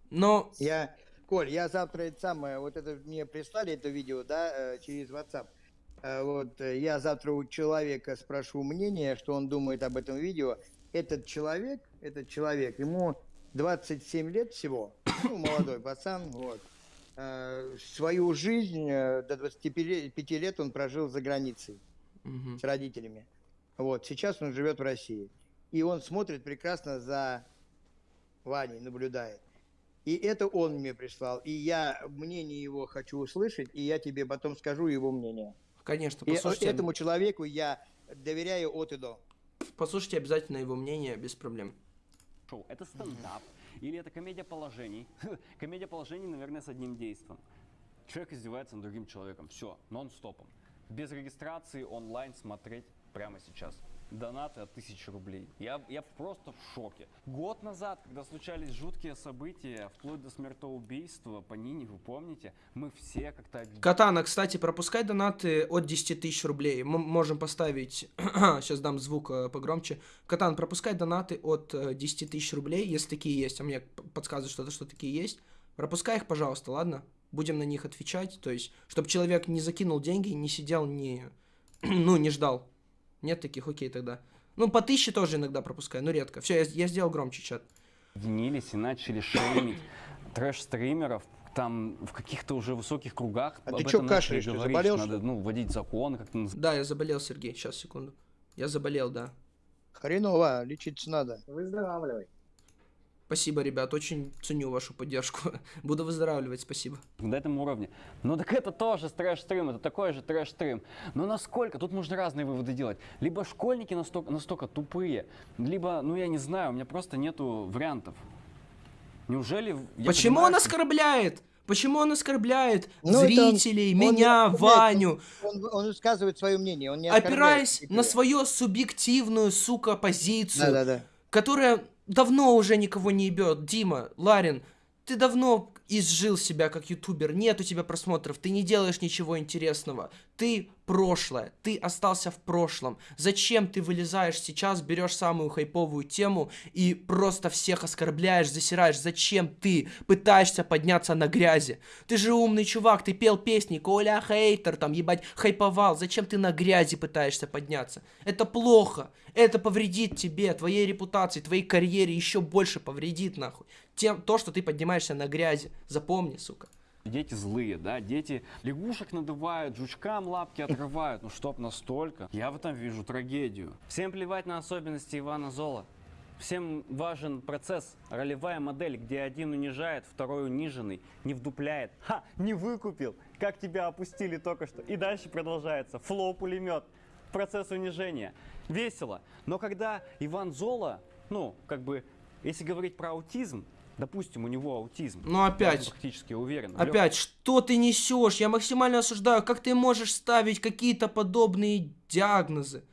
Но Я, Коль, я завтра это самое, вот это мне прислали это видео, да, э, через WhatsApp. Э, Вот э, я завтра у человека спрошу мнение, что он думает об этом видео. Этот человек, этот человек, ему 27 лет всего, ну, молодой пацан, вот. Свою жизнь до 25 лет он прожил за границей Мгм. с родителями. Вот, сейчас он живет в России. И он смотрит прекрасно за Ваней, наблюдает. И это он мне прислал. И я мнение его хочу услышать, и я тебе потом скажу его мнение. Конечно, И послушайте. этому человеку я доверяю от и до. Послушайте обязательно его мнение, без проблем. шоу. Это стендап или это комедия положений? *laughs* комедия положений, наверное, с одним действием. Человек издевается над другим человеком. Все, нон-стопом. Без регистрации онлайн смотреть прямо сейчас. Донаты от тысячи рублей. Я, я просто в шоке. Год назад, когда случались жуткие события, вплоть до смертоубийства по Нине, вы помните, мы все как-то... Катана, кстати, пропускай донаты от 10 тысяч рублей. Мы можем поставить... *clears throat* Сейчас дам звук э, погромче. Катан, пропускай донаты от э, 10 тысяч рублей, если такие есть. А мне п- подсказывает что-то, что такие есть. Пропускай их, пожалуйста, ладно? Будем на них отвечать. То есть, чтобы человек не закинул деньги, не сидел, не... *clears throat* ну, не ждал. Нет таких, окей тогда. Ну, по тысяче тоже иногда пропускаю, но редко. Все, я, я сделал громче чат. объединились и начали шеймить трэш-стримеров, там в каких-то уже высоких кругах А об ты начали кашляешь? Ты говорить, заболел, что что надо ну, вводить закон, как-то наз- Да, я заболел, Сергей. Сейчас, секунду. Я заболел, да. Хреново, лечиться надо. Выздоравливай. Спасибо, ребят, очень ценю вашу поддержку. *laughs* Буду выздоравливать, спасибо. на этом уровне. Ну так это тоже трэш-стрим, это такой же трэш-стрим. Но насколько? Тут можно разные выводы делать. Либо школьники настолько, настолько тупые, либо, ну я не знаю, у меня просто нету вариантов. Неужели... я Почему понимаю, он оскорбляет? Почему он оскорбляет Ну, зрителей, он- меня, он- Ваню? Он, он высказывает свое мнение, он не опираясь на свою субъективную, сука, позицию, Да-да-да. которая давно уже никого не ебет. Дима, Ларин, ты давно изжил себя как ютубер, нет у тебя просмотров, ты не делаешь ничего интересного, ты прошлое, ты остался в прошлом. Зачем ты вылезаешь сейчас, берешь самую хайповую тему и просто всех оскорбляешь, засираешь? Зачем ты пытаешься подняться на грязи? Ты же умный чувак, ты пел песни, Коля хейтер, там, ебать, хайповал. Зачем ты на грязи пытаешься подняться? Это плохо. Это повредит тебе, твоей репутации, твоей карьере еще больше повредит, нахуй. Тем, то, что ты поднимаешься на грязи. Запомни, сука. Дети злые, да, дети лягушек надувают, жучкам лапки отрывают, ну чтоб настолько. Я в этом вижу трагедию. Всем плевать на особенности Ивана Зола. Всем важен процесс, ролевая модель, где один унижает, второй униженный, не вдупляет. Ха, не выкупил, как тебя опустили только что. И дальше продолжается, флоу-пулемет, процесс унижения. Весело. Но когда Иван Зола, ну, как бы, если говорить про аутизм, допустим, у него аутизм. Ну, я опять. практически уверен. Опять, что ты несешь? Я максимально осуждаю. Как ты можешь ставить какие-то подобные диагнозы?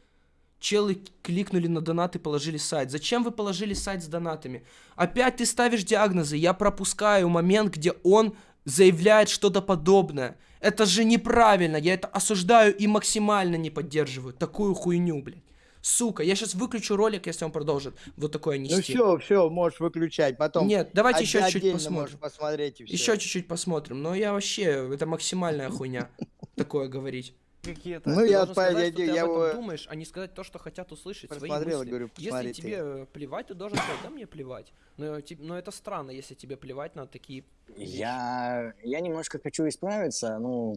Челы кликнули на донат и положили сайт. Зачем вы положили сайт с донатами? Опять ты ставишь диагнозы. Я пропускаю момент, где он заявляет что-то подобное. Это же неправильно. Я это осуждаю и максимально не поддерживаю. Такую хуйню, блядь. Сука, я сейчас выключу ролик, если он продолжит вот такое нести. Ну все, все, можешь выключать. Потом Нет, давайте еще чуть-чуть посмотрим. посмотреть. Еще чуть-чуть посмотрим. Но я вообще, это максимальная хуйня *laughs* такое говорить. Какие-то. Ну, я, должен по- сказать, я, что ты я об этом его думаешь, а не сказать то, что хотят услышать, свои просмотрел, мысли. говорю, если ты. тебе плевать, ты должен сказать, да мне плевать. Но, но это странно, если тебе плевать на такие... Я, я немножко хочу исправиться, ну,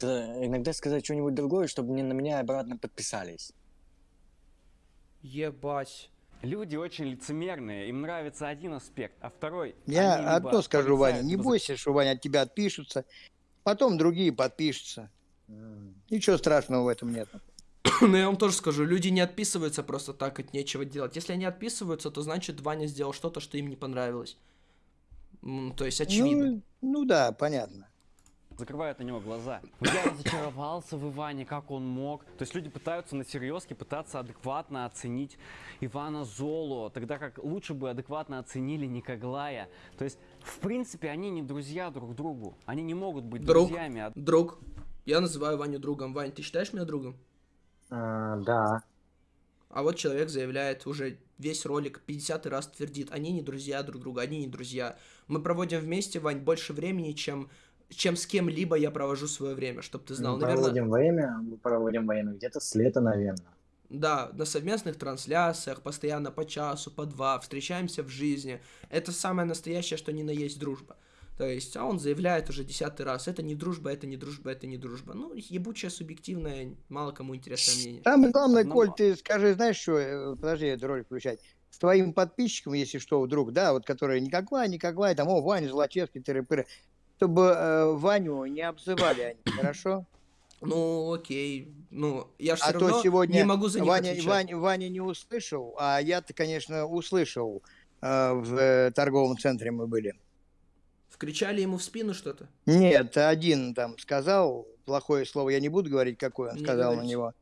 иногда сказать что-нибудь другое, чтобы не на меня обратно подписались. Ебать. Люди очень лицемерные, им нравится один аспект, а второй... Я одно скажу, Ваня, не бойся, что, Ваня, от тебя отпишутся, потом другие подпишутся. Ничего страшного в этом нет. *coughs* Но я вам тоже скажу, люди не отписываются просто так, от нечего делать. Если они отписываются, то значит Ваня сделал что-то, что им не понравилось. То есть очевидно. Ну, ну да, понятно. Закрывают на него глаза. Я разочаровался в Иване, как он мог. То есть люди пытаются на серьезке, пытаться адекватно оценить Ивана Золу, тогда как лучше бы адекватно оценили Никоглая. То есть, в принципе, они не друзья друг другу. Они не могут быть Друг, друзьями. а- друг. Я называю Ваню другом. Вань, ты считаешь меня другом? да. А вот человек заявляет уже весь ролик 50 раз твердит, они не друзья друг друга, они не друзья. Мы проводим вместе, Вань, больше времени, чем, чем с кем-либо я провожу свое время, чтобы ты знал. Мы Наверное, проводим время, мы проводим время где-то с лета, наверное. Да, на совместных трансляциях, постоянно по часу, по два, встречаемся в жизни. Это самое настоящее, что ни на есть дружба. То есть, а он заявляет уже десятый раз, это не дружба, это не дружба, это не дружба. Ну, ебучее, субъективное, мало кому интересное мнение. Самое главное, Ну, Коль, ты скажи, знаешь что, э, подожди, эту ролик включать. С твоим подписчиком, если что, вдруг, да, вот которые никакой, никакой, там, о, Ваня Злачевский, тыры-пыры, чтобы э, Ваню не обзывали они, *coughs* хорошо? Ну, окей. Ну, я же а то равно сегодня не могу за них Ваня, отвечать. Ваня, Ваня не услышал, а я-то, конечно, услышал. Э, в э, торговом центре мы были. Вкричали ему в спину что-то? Нет, один там сказал плохое слово, я не буду говорить, какое он Не сказал на говорите. него.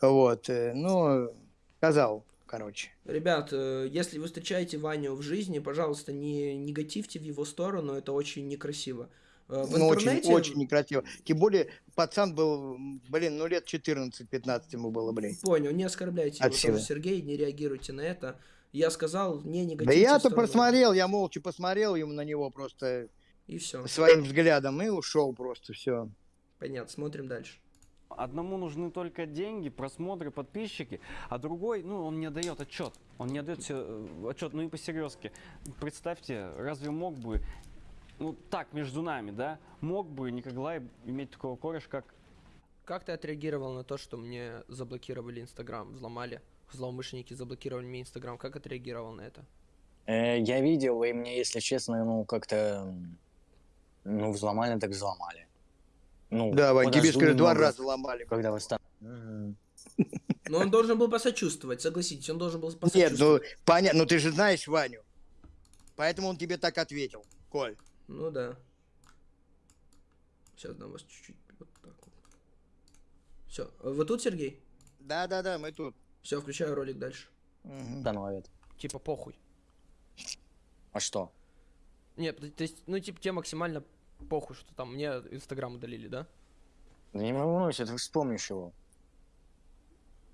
Вот, э, ну, сказал, короче. Ребят, э, если вы встречаете Ваню в жизни, пожалуйста, не негативьте в его сторону, это очень некрасиво. Э, В Ну, очень, интернете... очень некрасиво. Тем более, пацан был, блин, ну лет 14-15 ему было, блин. Понял, не оскорбляйте От его силы. Сергей, не реагируйте на это. Я сказал, не негативьте Да я-то посмотрел, я молча посмотрел ему на него просто И все. своим взглядом и ушел просто, все. Понятно, смотрим дальше. Одному нужны только деньги, просмотры, подписчики, а другой, ну, он не отдает отчет. Он не отдает себе отчет, ну и по-серьезки. Представьте, разве мог бы, ну, так, между нами, да, мог бы Николай иметь такого кореша, как Как ты отреагировал на то, что мне заблокировали Инстаграм, взломали? Злоумышленники заблокировали мне Инстаграм. Как отреагировал на это? Э, я видел, и мне, если честно, ну, как-то... Ну, взломали, так взломали. Ну, Да, Вань, тебе, скажи, два раза ломали. Когда восстановят. Но он должен был посочувствовать, согласитесь, он должен был Нет, ну, посочувствовать. понятно, ну ты же знаешь Ваню. Поэтому он тебе так ответил, Коль. Ну да. Сейчас дам вас чуть-чуть вот так вот. Все, вы тут, Сергей? Да-да-да, мы тут. Все, включаю ролик дальше. Установят. Типа похуй. А что? Нет, то есть, ну типа тебе максимально похуй, что там мне Инстаграм удалили, да? Да не волнуйся, ты вспомнишь его.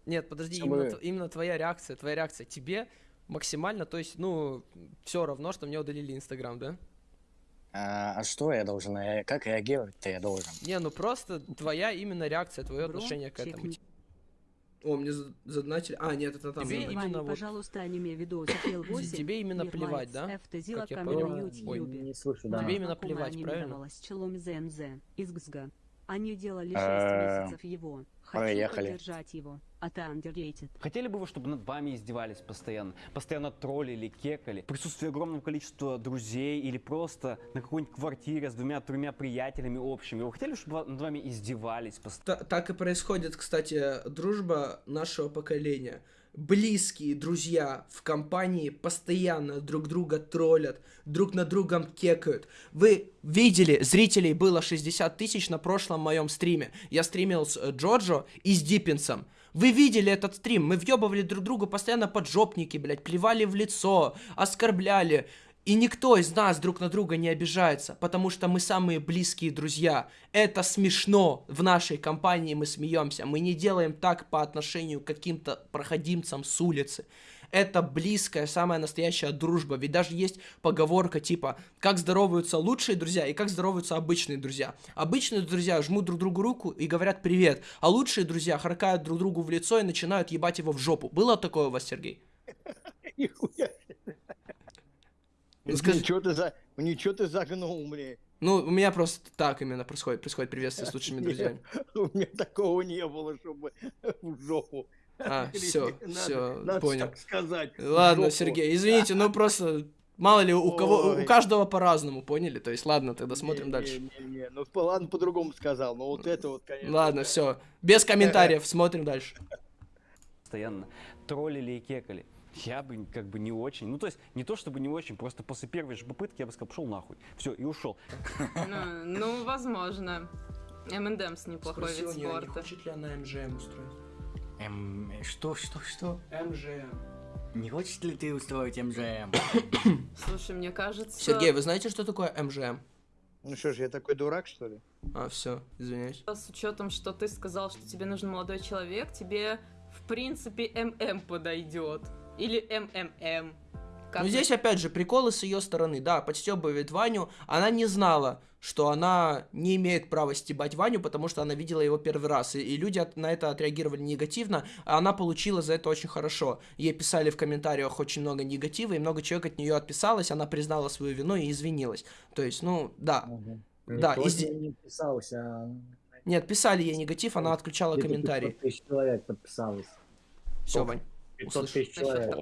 Нет, подожди, именно, именно твоя реакция, твоя реакция тебе максимально, то есть, ну, все равно, что мне удалили Инстаграм, да? А, а что я должен? Как реагировать-то я должен? Не, ну просто твоя именно реакция, твое отношение к этому. О, мне за- задонатили. А, нет, это там. Тебе именно вот- пожалуйста, аниме видос запел 8. Тебе именно плевать, да? Как я понял. Ой, не слышу, да. Тебе именно плевать, правильно? Челом ЗНЗ из ГСГа. Они делали 6 Э, месяцев его. Хочу проехали. поддержать его. А ты underrated. Хотели бы вы, чтобы над вами издевались постоянно? Постоянно троллили, кекали? В присутствии огромного количества друзей или просто на какой-нибудь квартире с двумя-тремя приятелями общими? Вы хотели, чтобы над вами издевались постоянно? Та- так и происходит, кстати, дружба нашего поколения. Близкие друзья в компании постоянно друг друга троллят, друг на другом кекают. Вы видели, зрителей было 60 тысяч на прошлом моем стриме. Я стримил с э, Джорджо и с Диппинсом. Вы видели этот стрим? Мы въебывали друг другу постоянно поджопники, блядь, плевали в лицо, оскорбляли. И никто из нас друг на друга не обижается, потому что мы самые близкие друзья. Это смешно. В нашей компании мы смеемся. Мы не делаем так по отношению к каким-то проходимцам с улицы. Это близкая, самая настоящая дружба. Ведь даже есть поговорка типа, как здороваются лучшие друзья и как здороваются обычные друзья. Обычные друзья жмут друг другу руку и говорят привет, а лучшие друзья харкают друг другу в лицо и начинают ебать его в жопу. Было такое у вас, Сергей? *laughs* Нихуя. Скажи- Ничего ты за... Ничего ты загнул, мне. Ну, у меня просто так именно происходит, происходит приветствие с лучшими друзьями. *laughs* У меня такого не было, чтобы в жопу. А, *laughs* все, все, понял. так сказать. Ладно, жопу. Сергей, извините, ну просто мало ли у кого, у каждого по-разному, поняли? То есть, ладно, тогда смотрим дальше. Не-не-не, ну по- ладно, по-другому сказал, но вот это вот, конечно. Ладно, все, без комментариев, *laughs* смотрим дальше. Постоянно троллили и кекали. Я бы как бы не очень, ну то есть не то чтобы не очень, просто после первой же попытки я бы сказал, пошел нахуй, все, и ушел. Ну, ну, возможно. МНДМС неплохой вид у неё, не спорта. хочет ли она МЖМ устроить? М, что, что, что? МЖМ. Не хочешь ли ты устроить МЖМ? Слушай, мне кажется... Сергей, вы знаете, что такое МЖМ? Ну что ж, я такой дурак, что ли? А, все, извиняюсь. С учетом, что ты сказал, что тебе нужен молодой человек, тебе, в принципе, ММ подойдет. Или МММ. Как Ну здесь опять же приколы с ее стороны, да, подстебывает Ваню, она не знала, что она не имеет права стебать Ваню, потому что она видела его первый раз, и, и люди от- на это отреагировали негативно, а она получила за это очень хорошо. Ей писали в комментариях очень много негатива, и много человек от нее отписалось, она признала свою вину и извинилась. То есть, ну, да. Да, Никто изде- не писался, а Нет, писали ей негатив, она отключала комментарии. 500 тысяч человек подписалось. Все, Вань, 500 услышал. тысяч человек.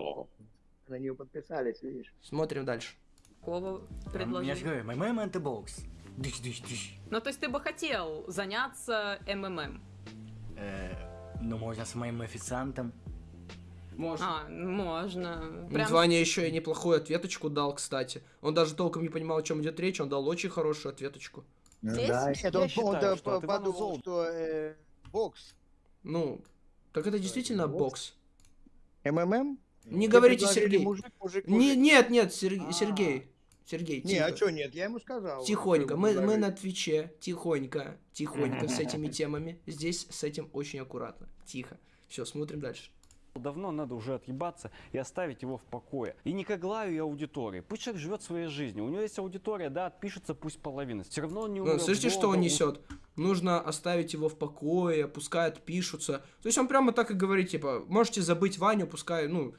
На нее подписались, видишь. Смотрим дальше. Какого Я же говорю, МММ это бокс. Дыш, дыш, дыш. Ну, то есть ты бы хотел заняться МММ? Э, Ну, можно с моим официантом. Можно. А, можно. Ну, Прям Ваня еще и неплохую ответочку дал, кстати. Он даже толком не понимал, о чем идет речь, он дал очень хорошую ответочку. Здесь? Да, я он, считаю, он, что подумал, что э, бокс. Ну, так это действительно бокс. МММ? Не Тебе говорите, Сергей. Мужик, мужик, Не, мужик. нет, нет, Сер- Сергей. Сергей, Не, тихо. а что нет? Я ему сказал. Тихонько. Мы, мы на Твиче. Тихонько. Тихонько с *laughs* этими темами. Здесь с этим очень аккуратно. Тихо. Все, смотрим дальше. Давно надо уже отъебаться и оставить его в покое. И не к Аглаю и аудитории. Пусть человек живет своей жизнью. У него есть аудитория, да, отпишется пусть половина. Все равно он не Ну, умрет слышите, что он несет? Нужно оставить его в покое, пускай отпишутся. То есть он прямо так и говорит, типа, можете забыть Ваню, пускай, ну,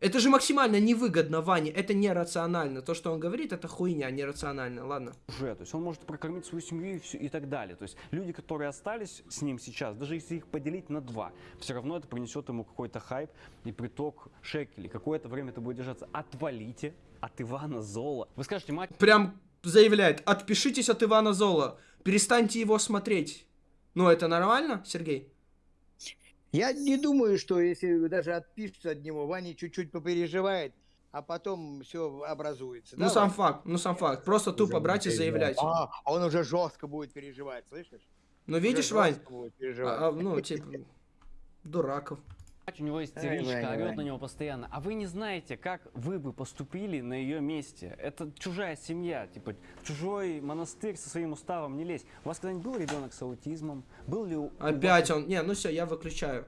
Это же максимально невыгодно Ване, это нерационально. То, что он говорит, это хуйня, нерационально, ладно. уже, то есть он может прокормить свою семью и, всё- и так далее. То есть люди, которые остались с ним сейчас, даже если их поделить на два, все равно это принесет ему какой-то хайп и приток шекелей. Какое-то время это будет держаться. Отвалите от Ивана Зола. Вы скажете, мать, Прям заявляет, отпишитесь от Ивана Зола, перестаньте его смотреть. Ну, это нормально, Сергей? Я не думаю, что если даже отпишется от него, Ваня чуть-чуть попереживает, а потом все образуется. Ну, да, сам Вань? факт, ну, сам факт. Просто тупо брать и заявлять. А, а он уже жестко будет переживать, слышишь? Ну, видишь, Вань, жестко будет переживать. а, а, ну, типа, дураков. У него истеричка, орет на него постоянно. А вы не знаете, как вы бы поступили на ее месте. Это чужая семья, типа чужой монастырь со своим уставом не лезь. У вас когда-нибудь был ребенок с аутизмом? Был ли у... Опять он, не, ну все, я выключаю.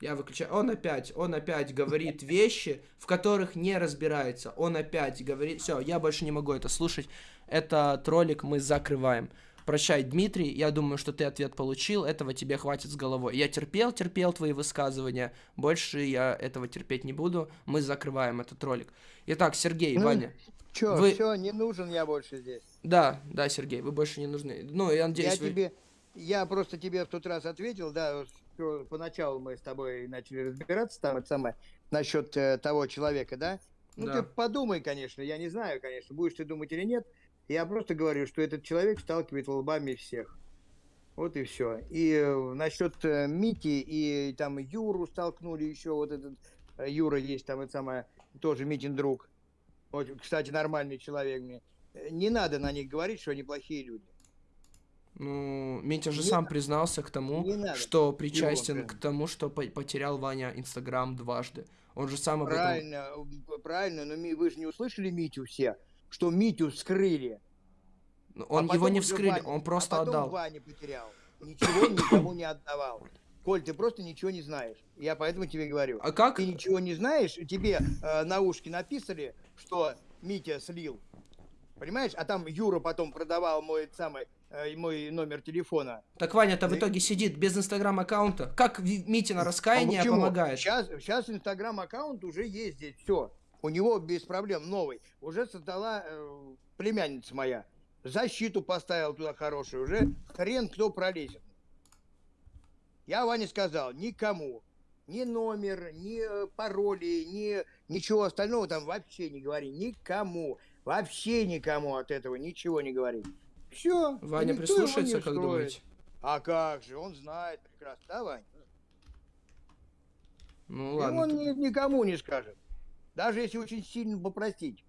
Я выключаю. Он опять, он опять говорит вещи, в которых не разбирается. Он опять говорит, все, я больше не могу это слушать. Этот ролик мы закрываем. Прощай, Дмитрий, я думаю, что ты ответ получил, этого тебе хватит с головой. Я терпел, терпел твои высказывания, больше я этого терпеть не буду, мы закрываем этот ролик. Итак, Сергей, Ну, Ваня. Че, вы- все, не нужен я больше здесь. Да, да, Сергей, вы больше не нужны. Ну, я надеюсь, я вы... тебе, я просто тебе в тот раз ответил, да, поначалу мы с тобой начали разбираться там, это самое, насчет э, того человека, да? Ну, Да. ты подумай, конечно, я не знаю, конечно, будешь ты думать или нет. Я просто говорю, что этот человек сталкивает лбами всех. Вот и все. И э, насчет э, Мити и там Юру столкнули еще, вот этот э, Юра есть там, это самое, тоже Митин друг. Вот, кстати, нормальный человек мне. Не надо на них говорить, что они плохие люди. Ну, Митя же Не сам надо. признался к тому, надо. что Его причастен прям. к тому, что по- потерял Ваня Инстаграм дважды. Он же сам об этом... Правильно, правильно, но вы же не услышали Митю все, что Митю скрыли. Ну, Он А его не вскрыли, Ваня- он просто а потом отдал. Ваня потерял. Ничего никому не отдавал. Коль, ты просто ничего не знаешь. Я поэтому тебе говорю. А как? Ты ничего не знаешь, и тебе э, на ушки написали, что Митя слил. Понимаешь? А там Юра потом продавал мой самый э, мой номер телефона. Так Ваня-то в итоге сидит без Инстаграм аккаунта. Как Мите на раскаяние А почему? помогает? Сейчас, сейчас Инстаграм аккаунт уже есть здесь, все. У него без проблем новый. Уже создала э, племянница моя. Защиту поставил туда хорошую. Уже хрен кто пролезет. Я Ване сказал, никому. Ни номер, ни э, пароли, ни ничего остального там вообще не говори. Никому. Вообще никому от этого ничего не говори. Все. Ваня прислушается, как думаете? А как же, он знает прекрасно, да, Вань? Ну И ладно. он т- ни- никому не скажет. Даже если очень сильно попросить.